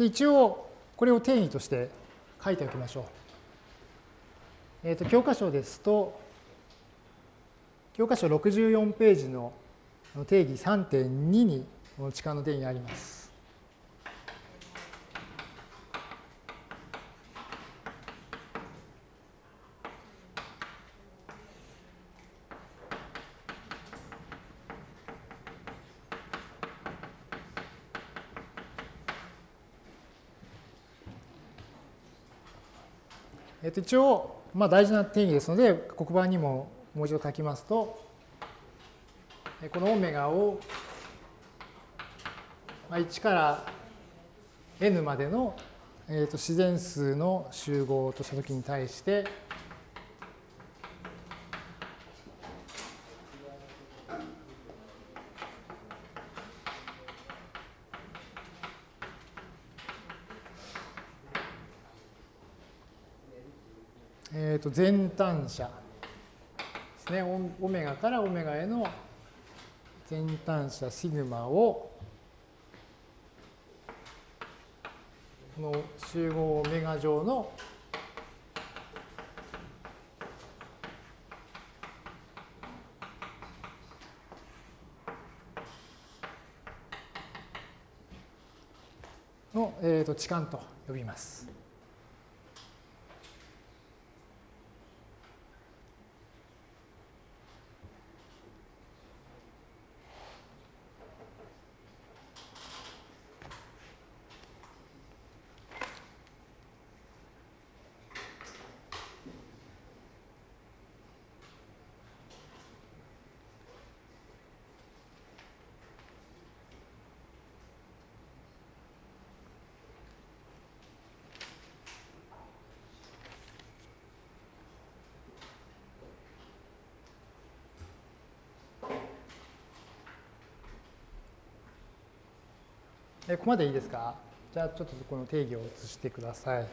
一応、これを定義として書いておきましょう。えっ、ー、と、教科書ですと、教科書64ページの定義3.2にこの置換の定義があります。一応、まあ、大事な定義ですので、黒板にももう一度書きますと、このオメガを1から n までの、えと自然数の集合としたときに対して、えー、と全単者ですねオメガからオメガへの全単者シグマをこの集合オメガ上のの、えー、と置換と呼びます。ここまでいいですか？じゃあちょっとこの定義を移してください。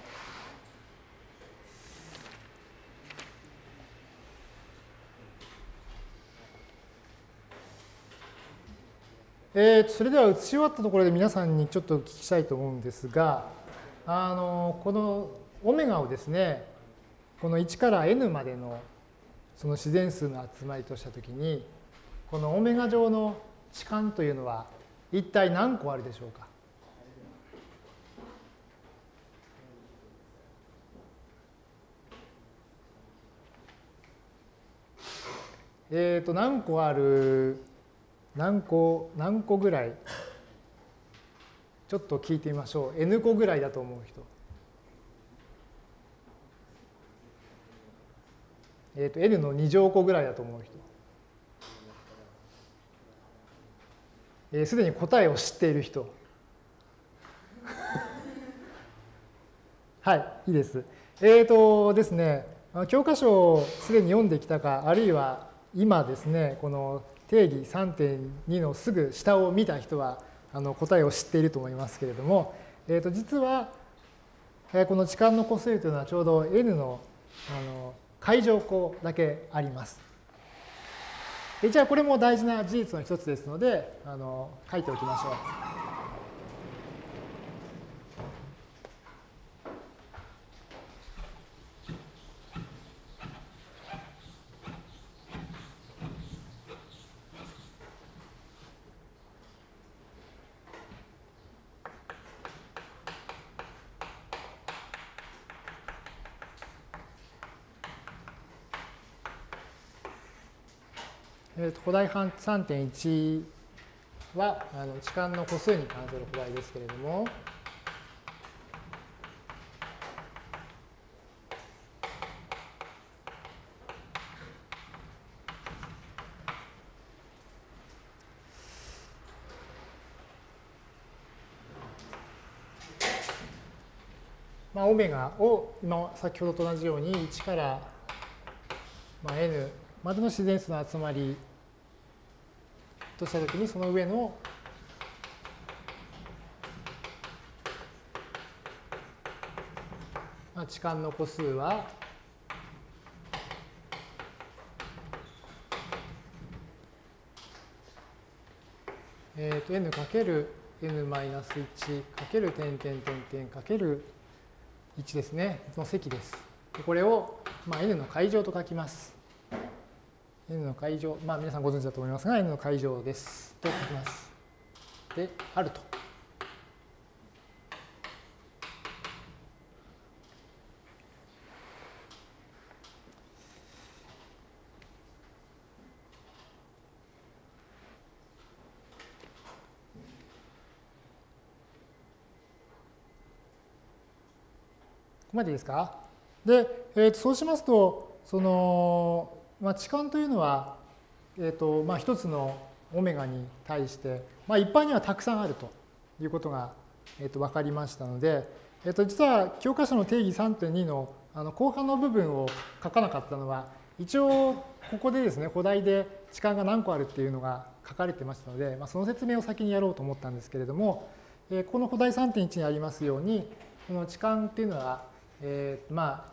えー、それでは移し終わったところで皆さんにちょっとお聞きしたいと思うんですが、あのこのオメガをですね、この1から n までのその自然数の集まりとしたときに、このオメガ上の置換というのは一体何個あるでしょうか？えっ、ー、と何個ある何個何個ぐらいちょっと聞いてみましょう。N 個ぐらいだと思う人。えっ、ー、と N の2乗個ぐらいだと思う人。えー、すでに答えを知っている人。はいいいです。えっ、ー、とですね教科書をすでに読んできたかあるいは今ですねこの定義3.2のすぐ下を見た人はあの答えを知っていると思いますけれども、えー、と実はこの置換の個数というのはちょうど n のあの階乗項だけあります。じゃあこれも大事な事実の一つですのであの書いておきましょう。古代3.1はあの置換の個数に関する古代ですけれども、まあ、オメガを今先ほどと同じように1から、まあ、n までの自然数の集まりとしたときにその上の置換の個数はえっ、ー、と n かける n マイナス1かける点点点点かける1ですねの積です。これを、まあ、n の階乗と書きます。N の階乗、まあ皆さんご存知だと思いますが、n の階乗です。と書きます。で、あると。ここまでいいですか？で、えー、とそうしますと、その、まあ、置換というのは、えーとまあ、一つのオメガに対して、まあ、一般にはたくさんあるということが、えー、と分かりましたので、えー、と実は教科書の定義3.2のあの後半の部分を書かなかったのは一応ここでですね古代で置換が何個あるっていうのが書かれてましたので、まあ、その説明を先にやろうと思ったんですけれども、えー、この古代3.1にありますようにこの置換っていうのは、えー、まあ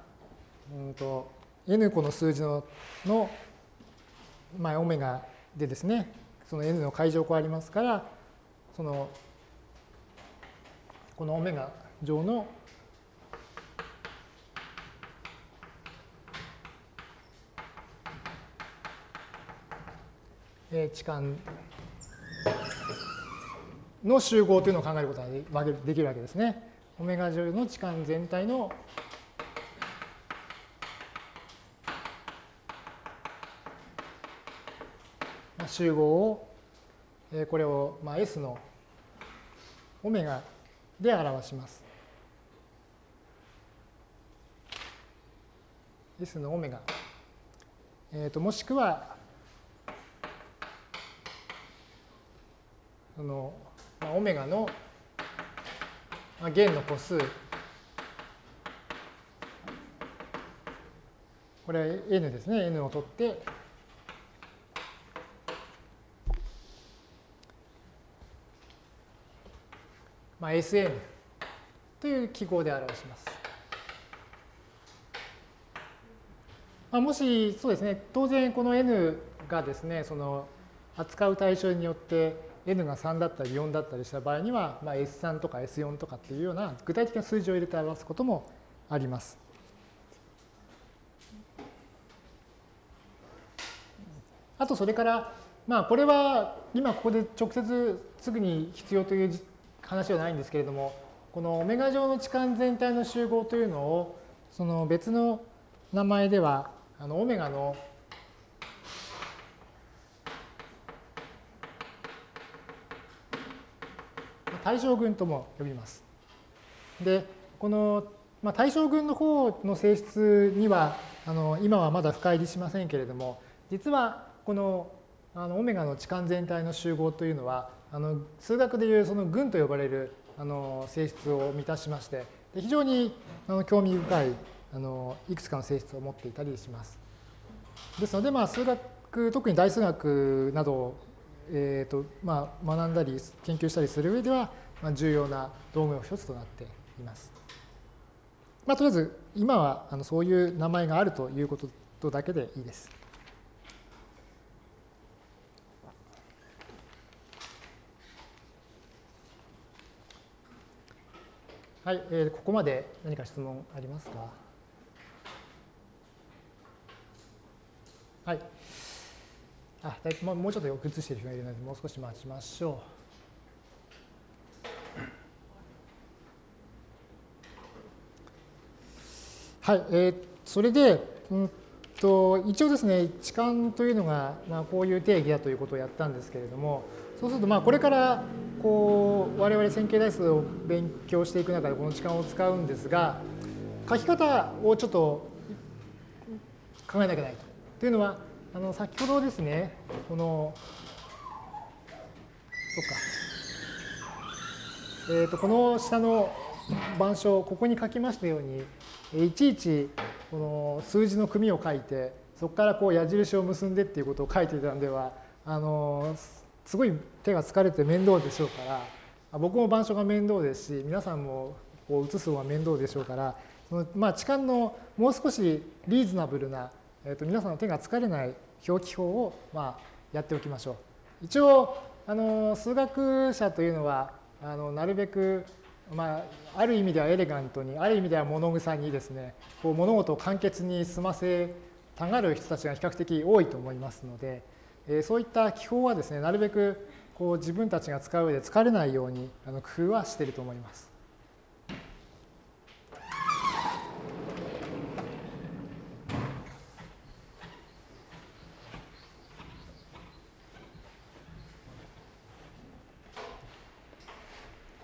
うんと n 個の数字のの、まあ、オメガでですね、その n の階乗項ありますから、その、このオメガ上の置換の集合というのを考えることができるわけですね。オメガ上の置換全体の集合を、えこれを、まあ、S のオメガで表します。S のオメガ。えー、ともしくは、その、まあ、オメガの、まあ、弦の個数。これは n ですね。n を取って、まあ、Sn という記号で表します。まあ、もしそうですね、当然この n がですね、その扱う対象によって n が3だったり4だったりした場合には、まあ、S3 とか S4 とかっていうような具体的な数字を入れて表すこともあります。あとそれから、まあこれは今ここで直接すぐに必要という話はないんですけれども、このオメガ上の置換全体の集合というのを、その別の名前では、あのオメガの対象群とも呼びます。で、この、まあ、対象群の方の性質にはあの今はまだ深入りしませんけれども、実はこのあのオメガの置換全体の集合というのはあの数学でいうその群と呼ばれるあの性質を満たしましてで非常にあの興味深いあのいくつかの性質を持っていたりします。ですので、まあ、数学特に大数学などを、えーとまあ、学んだり研究したりする上では、まあ、重要な道具の一つとなっています。まあ、とりあえず今はあのそういう名前があるということだけでいいです。はい、えー、ここまで何か質問ありますか？はい。あ、もうちょっとよく映している人がいるので、もう少し待ちましょう。はい、えー、それで、うんと、一応ですね、置換というのが、まあ、こういう定義だということをやったんですけれども、そうすると、まあ、これからこう我々線形代数を勉強していく中でこの時間を使うんですが書き方をちょっと考えなきゃないと。というのはあの先ほどですねこのそっか、えー、とこの下の板書ここに書きましたようにいちいちこの数字の組を書いてそこからこう矢印を結んでっていうことを書いていたのではあのすごい手が疲れて面倒でしょうから僕も板書が面倒ですし皆さんもこう写す方が面倒でしょうからそのまあ置換のもう少しリーズナブルな、えー、と皆さんの手が疲れない表記法をまあやっておきましょう。一応あの数学者というのはあのなるべくまあ、ある意味ではエレガントにある意味では物臭にですねこう物事を簡潔に済ませたがる人たちが比較的多いと思いますので、えそういった記法はですね、なるべくこう自分たちが使う上で疲れないようにあの工夫はしていると思います。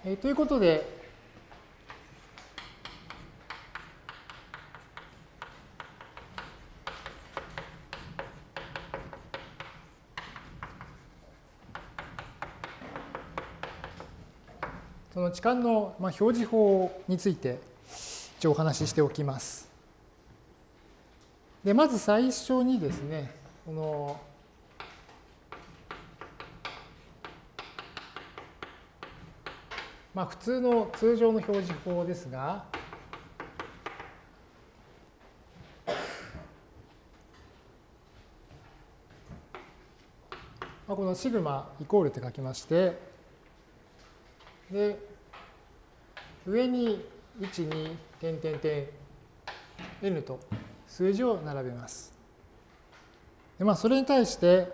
えということで、の置換の表示法について一応お話ししておきます。でまず最初にですね、このまあ普通の通常の表示法ですが、まあ、このシグマイコールって書きまして、で、上に1、2、点点点、n と数字を並べます。でまあ、それに対して、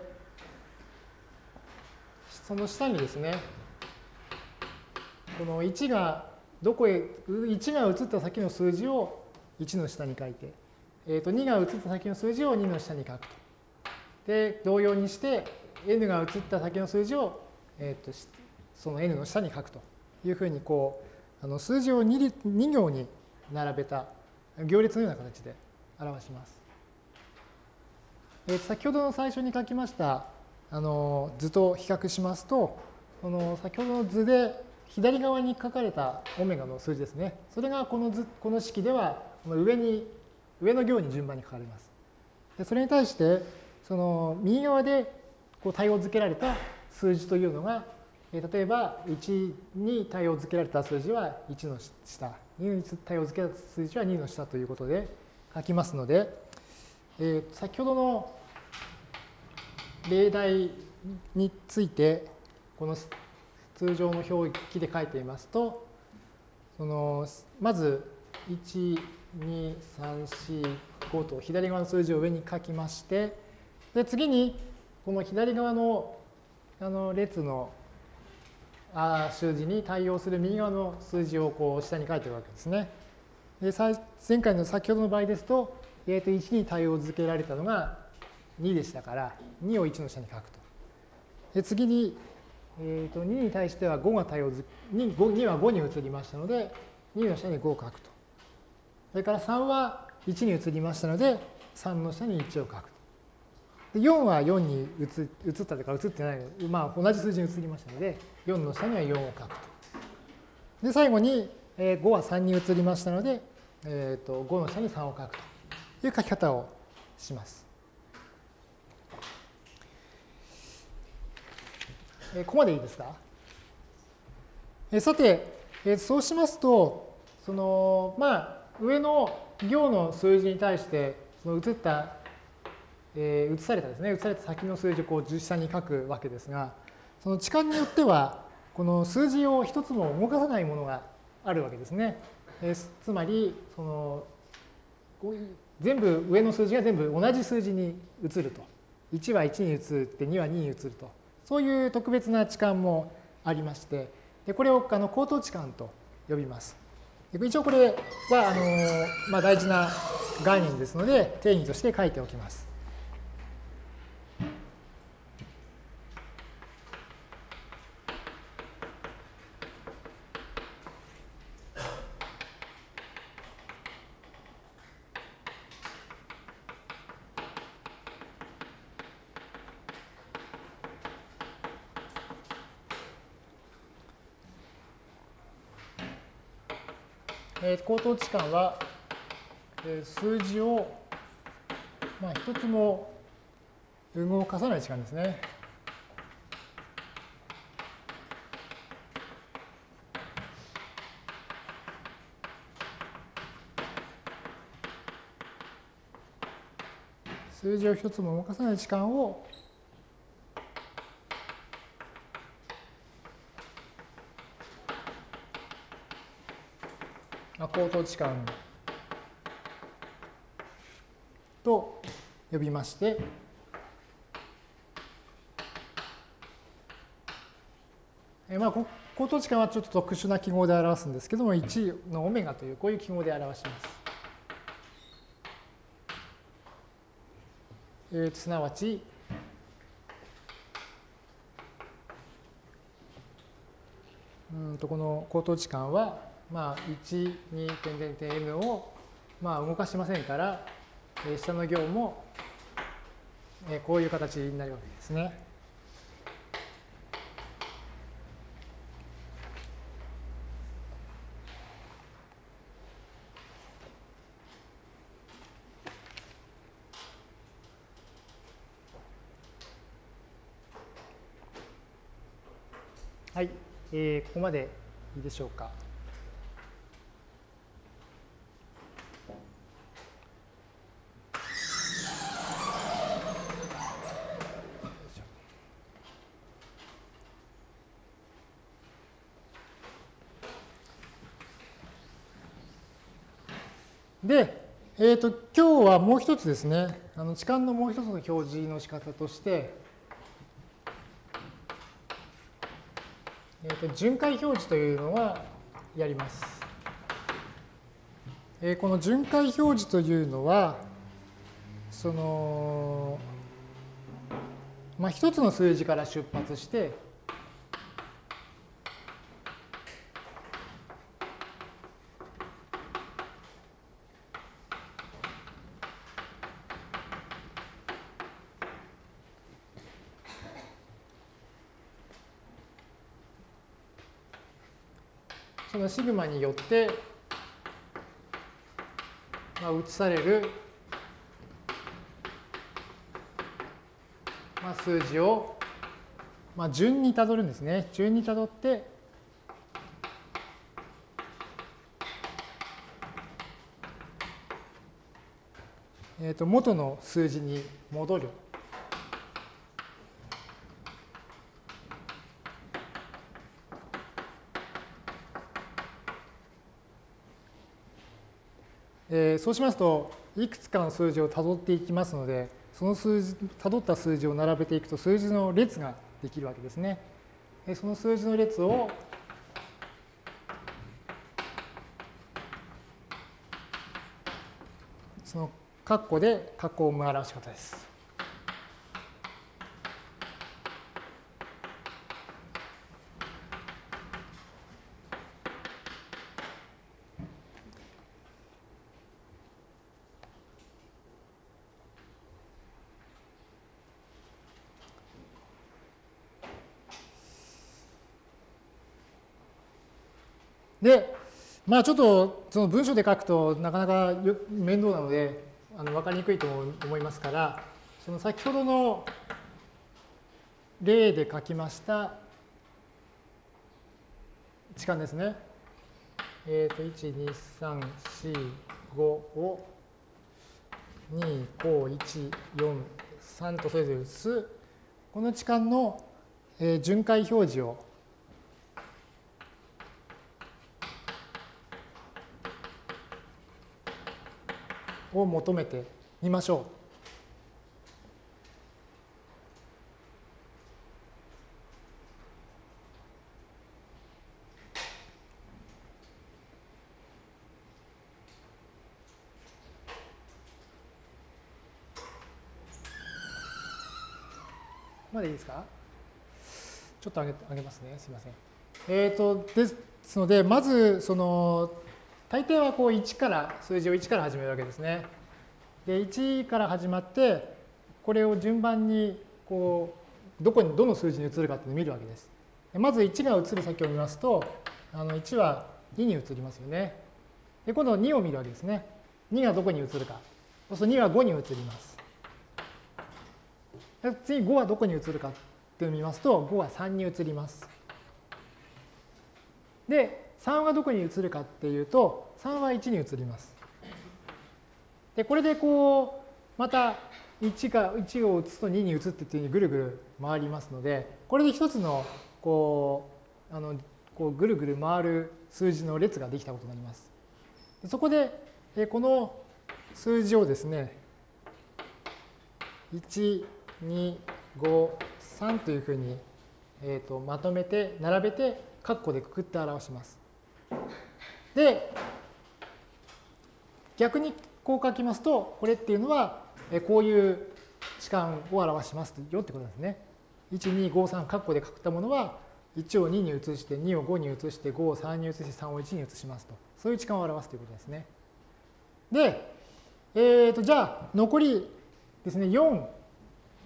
その下にですね、この1がどこへ、1が移った先の数字を1の下に書いて、えー、と2が移った先の数字を2の下に書くと。で、同様にして、n が移った先の数字を、えー、とその n の下に書くというふうにこうあの数字を 2, 2行に並べた行列のような形で表します。えー、先ほどの最初に書きましたあの図と比較しますとこの先ほどの図で左側に書かれたオメガの数字ですね。それがこの図この式ではこの上に上の行に順番に書かれます。でそれに対してその右側でこう対応付けられた数字というのが例えば1に対応付けられた数字は1の下、2に対応付けられた数字は2の下ということで書きますので、えー、先ほどの例題についてこの通常の表記で書いていますとそのまず1、2、3、4、5と左側の数字を上に書きましてで次にこの左側のあの列のあ数字に対応する右側の数字をこう下に書いてるわけですね。で前回の先ほどの場合ですと、えー、と1に対応付けられたのが2でしたから、2を1の下に書くと。で次に、えー、と2に対しては5が対応づ 2, 2は5に移りましたので、2の下に5を書くと。それから3は1に移りましたので、3の下に1を書くと。で4は4に移ったというか移ってない、まあ、同じ数字に移りましたので、4の下には4を書くと。で、最後に5は3に移りましたので、えー、と5の下に3を書くという書き方をします。ここまでいいですか？さて、そうしますと、その、まあ、上の行の数字に対して、その移った、えー、移されたですね、移された先の数字をこう実際に書くわけですが、その置換によっては、この数字を一つも動かさないものがあるわけですね。えつまり、その、全部、上の数字が全部同じ数字に移ると。1は1に移って2は2に移ると。そういう特別な置換もありまして、でこれをあの口頭置換と呼びます。一応これはあの、まあ、大事な概念ですので、定義として書いておきます。えー、口頭置換は、え、数字を、まあ、一つも動かさない時間ですね。数字を一つも動かさない時間を口頭置換と呼びまして、えまあ、口頭置換はちょっと特殊な記号で表すんですけども、1のオメガというこういう記号で表します。えー、すなわち、うんとこの口頭置換はまあ、1、2点点点 m を、まあ、動かしませんから、え下の行も、えこういう形になるわけですね。はい、えー、ここまでいいでしょうか。で、えーと、今日はもう一つですね、あの置換のもう一つの表示の仕方として、えーと、巡回表示というのはやります。えー、この巡回表示というのは、その、まあ、一つの数字から出発して、そのシグマによって、まあ、移される、まあ、数字をまあ、順にたどるんですね。順にたどって、えー、と元の数字に戻る。えー、そうしますと、いくつかの数字をたどっていきますので、その数字、たどった数字を並べていくと数字の列ができるわけですね。でその数字の列をその括弧で括弧を表し方です。で、まあちょっとその文章で書くとなかなか面倒なのであの分かりにくいと思いますから、その先ほどの例で書きました置換ですね。えっ、ー、と、1、2、3、4、5を2、5、1、4、3とそれぞれ移す、この置換の、巡回表示をを求めてみましょう。までいいですか？ちょっと上げ上げますね。すみません。えっ、ー、と、ですので、まず、その、大抵はこう1から数字を1から始めるわけですね。で1から始まってこれを順番にこうどこにどの数字に移るかっていうのを見るわけです。まず1が移る先を見ますとあの1は2に移りますよね。で今度2を見るわけですね。2がどこに移るか。そうすると2は5に移ります。で次5はどこに移るかっていうのを見ますと5は3に移ります。で3はどこに移るかっていうと、3は1に移ります。で、これでこう、また1が1を移すと2に移ってっていうふうにぐるぐる回りますので、これで一つのこう、あのこうぐるぐる回る数字の列ができたことになります。そこで、この数字をですね、1、2、5、3というふうに、えー、とまとめて、並べて、括弧でくくって表します。で、逆にこう書きますと、これっていうのは、こういう置換を表しますよってことですね。1、2、5、3、括弧で書くたものは、1を2に移して、2を5に移して、5を3に移して、3を1に移しますと。そういう置換を表すということですね。で、えー、とじゃあ、残りですね、4、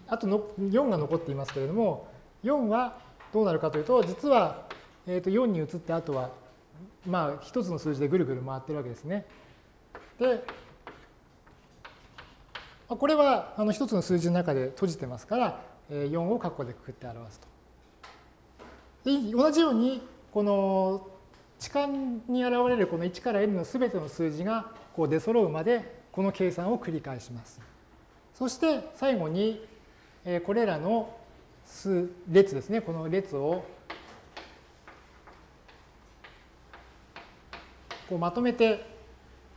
あとの4が残っていますけれども、4はどうなるかというと、実は、えー、と4に移ってあとはまあ、一つの数字でぐるぐる回ってるわけですね。で、これはあの一つの数字の中で閉じてますから、4を括弧でくくって表すと。同じように、この置換に現れるこの1から n のすべての数字がこう出揃うまで、この計算を繰り返します。そして最後に、これらの数列ですね、この列をこうまとめて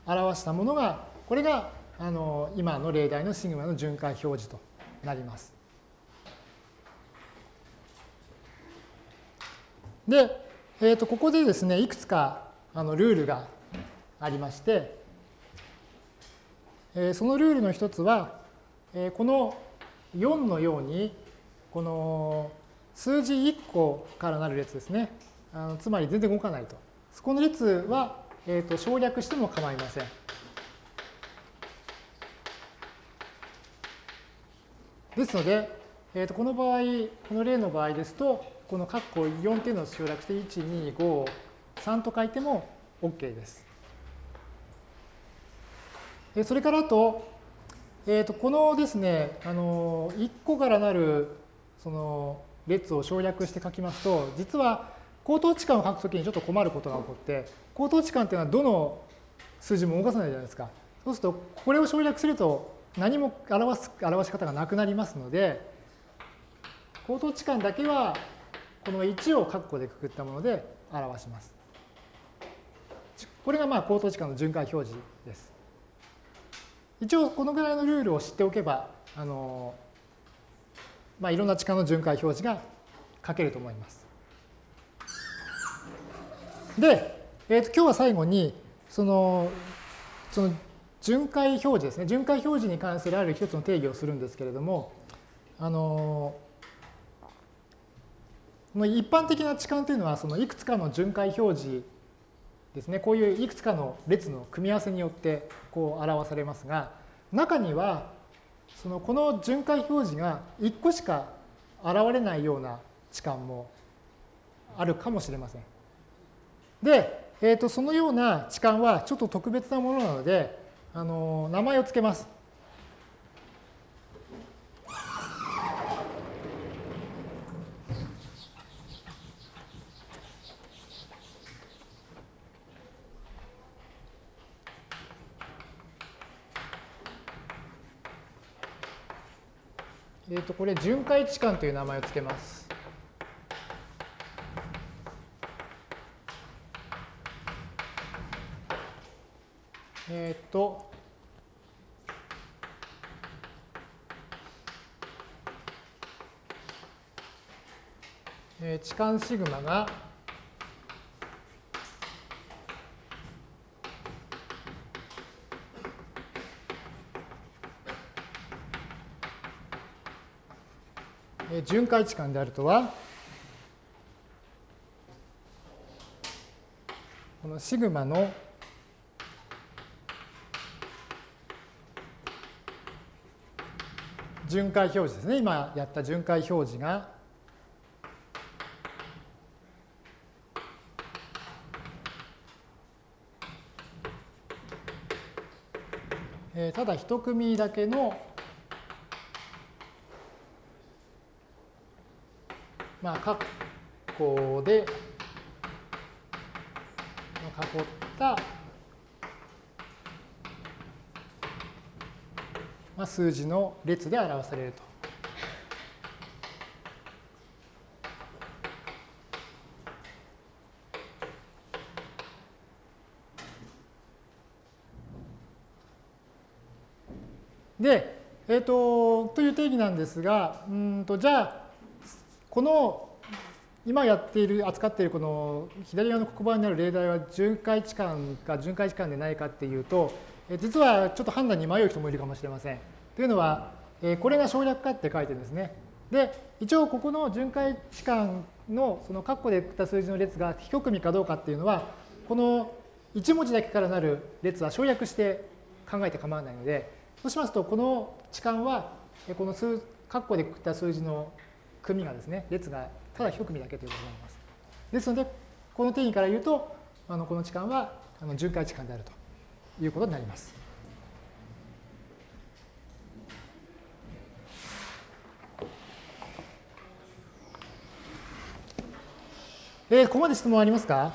表したものが、これがあの今の例題のシグマの巡回表示となります。で、えー、とここでですね、いくつかあのルールがありまして、えー、そのルールの一つは、えー、この4のように、この数字1個からなる列ですね。あのつまり全然動かないと。そこの列はえーと、省略しても構いません。ですので、えー、とこの場合、この例の場合ですと、この括弧4っていうのを省略して、1、2、5、3と書いても OK です。それからあと、えー、とこのですね、あの1個からなるその列を省略して書きますと、実は口頭置換を書くときにちょっと困ることが起こって、口頭置換っていうのはどの数字も動かさないじゃないですか。そうすると、これを省略すると何も表す表し方がなくなりますので、口頭置換だけはこの1を括弧でくくったもので表します。これがまあ口頭置換の巡回表示です。一応このぐらいのルールを知っておけば、あのまあ、いろんな置換の巡回表示が書けると思います。で、えー、と今日は最後に、その、その巡回表示ですね。巡回表示に関するある一つの定義をするんですけれども、あの、この一般的な置換というのは、そのいくつかの巡回表示ですね、こういういくつかの列の組み合わせによってこう表されますが、中には、そのこの巡回表示が1個しか現れないような置換もあるかもしれません。で、えー、とそのような置換はちょっと特別なものなので、あの名前を付けます。えっ、ー、と、これ、巡回置換という名前を付けます。えっ、と、えー、置換シグマが巡回置換であるとは、このシグマの巡回表示ですね。今やった巡回表示が、えただ一組だけのまあ、括弧で囲ったまあ、数字の列で表されると。で、えっ、ー、と、という定義なんですが、うんとじゃあ、この今やっている、扱っているこの左側の黒板にある例題は巡回置換か巡回置換でないかっていうと、実はちょっと判断に迷う人もいるかもしれません。というのは、これが省略かって書いてるんですね。で、一応ここの巡回置換のその括弧で振った数字の列が一組かどうかっていうのは、この1文字だけからなる列は省略して考えて構わないので、そうしますと、この置換は、この数、括弧で振った数字の組がですね、列がただ1組だけということになります。ですので、この定義から言うと、あのこの置換はあの巡回置換であるということになります。えー、ここまで質問ありますか？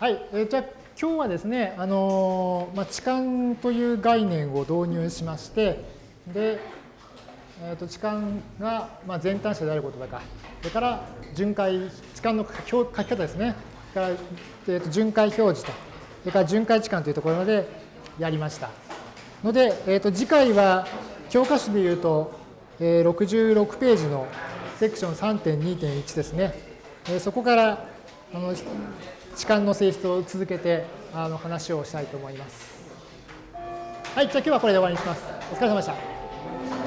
はい、えー、じゃあ今日はですね、あのー、まあ、置換という概念を導入しまして、で、えー、と置換がまあ全単者であることだか、それから巡回、置換の書き方ですね。から、えー、と巡回表示と、それから巡回置換というところまでやりました。ので、えー、と次回は教科書でいうと、えー、66ページのセクション3.2.1ですね。えー、そこからあの置換の性質を続けてあの話をしたいと思います。はい、じゃあ今日はこれで終わりにします。お疲れ様でした。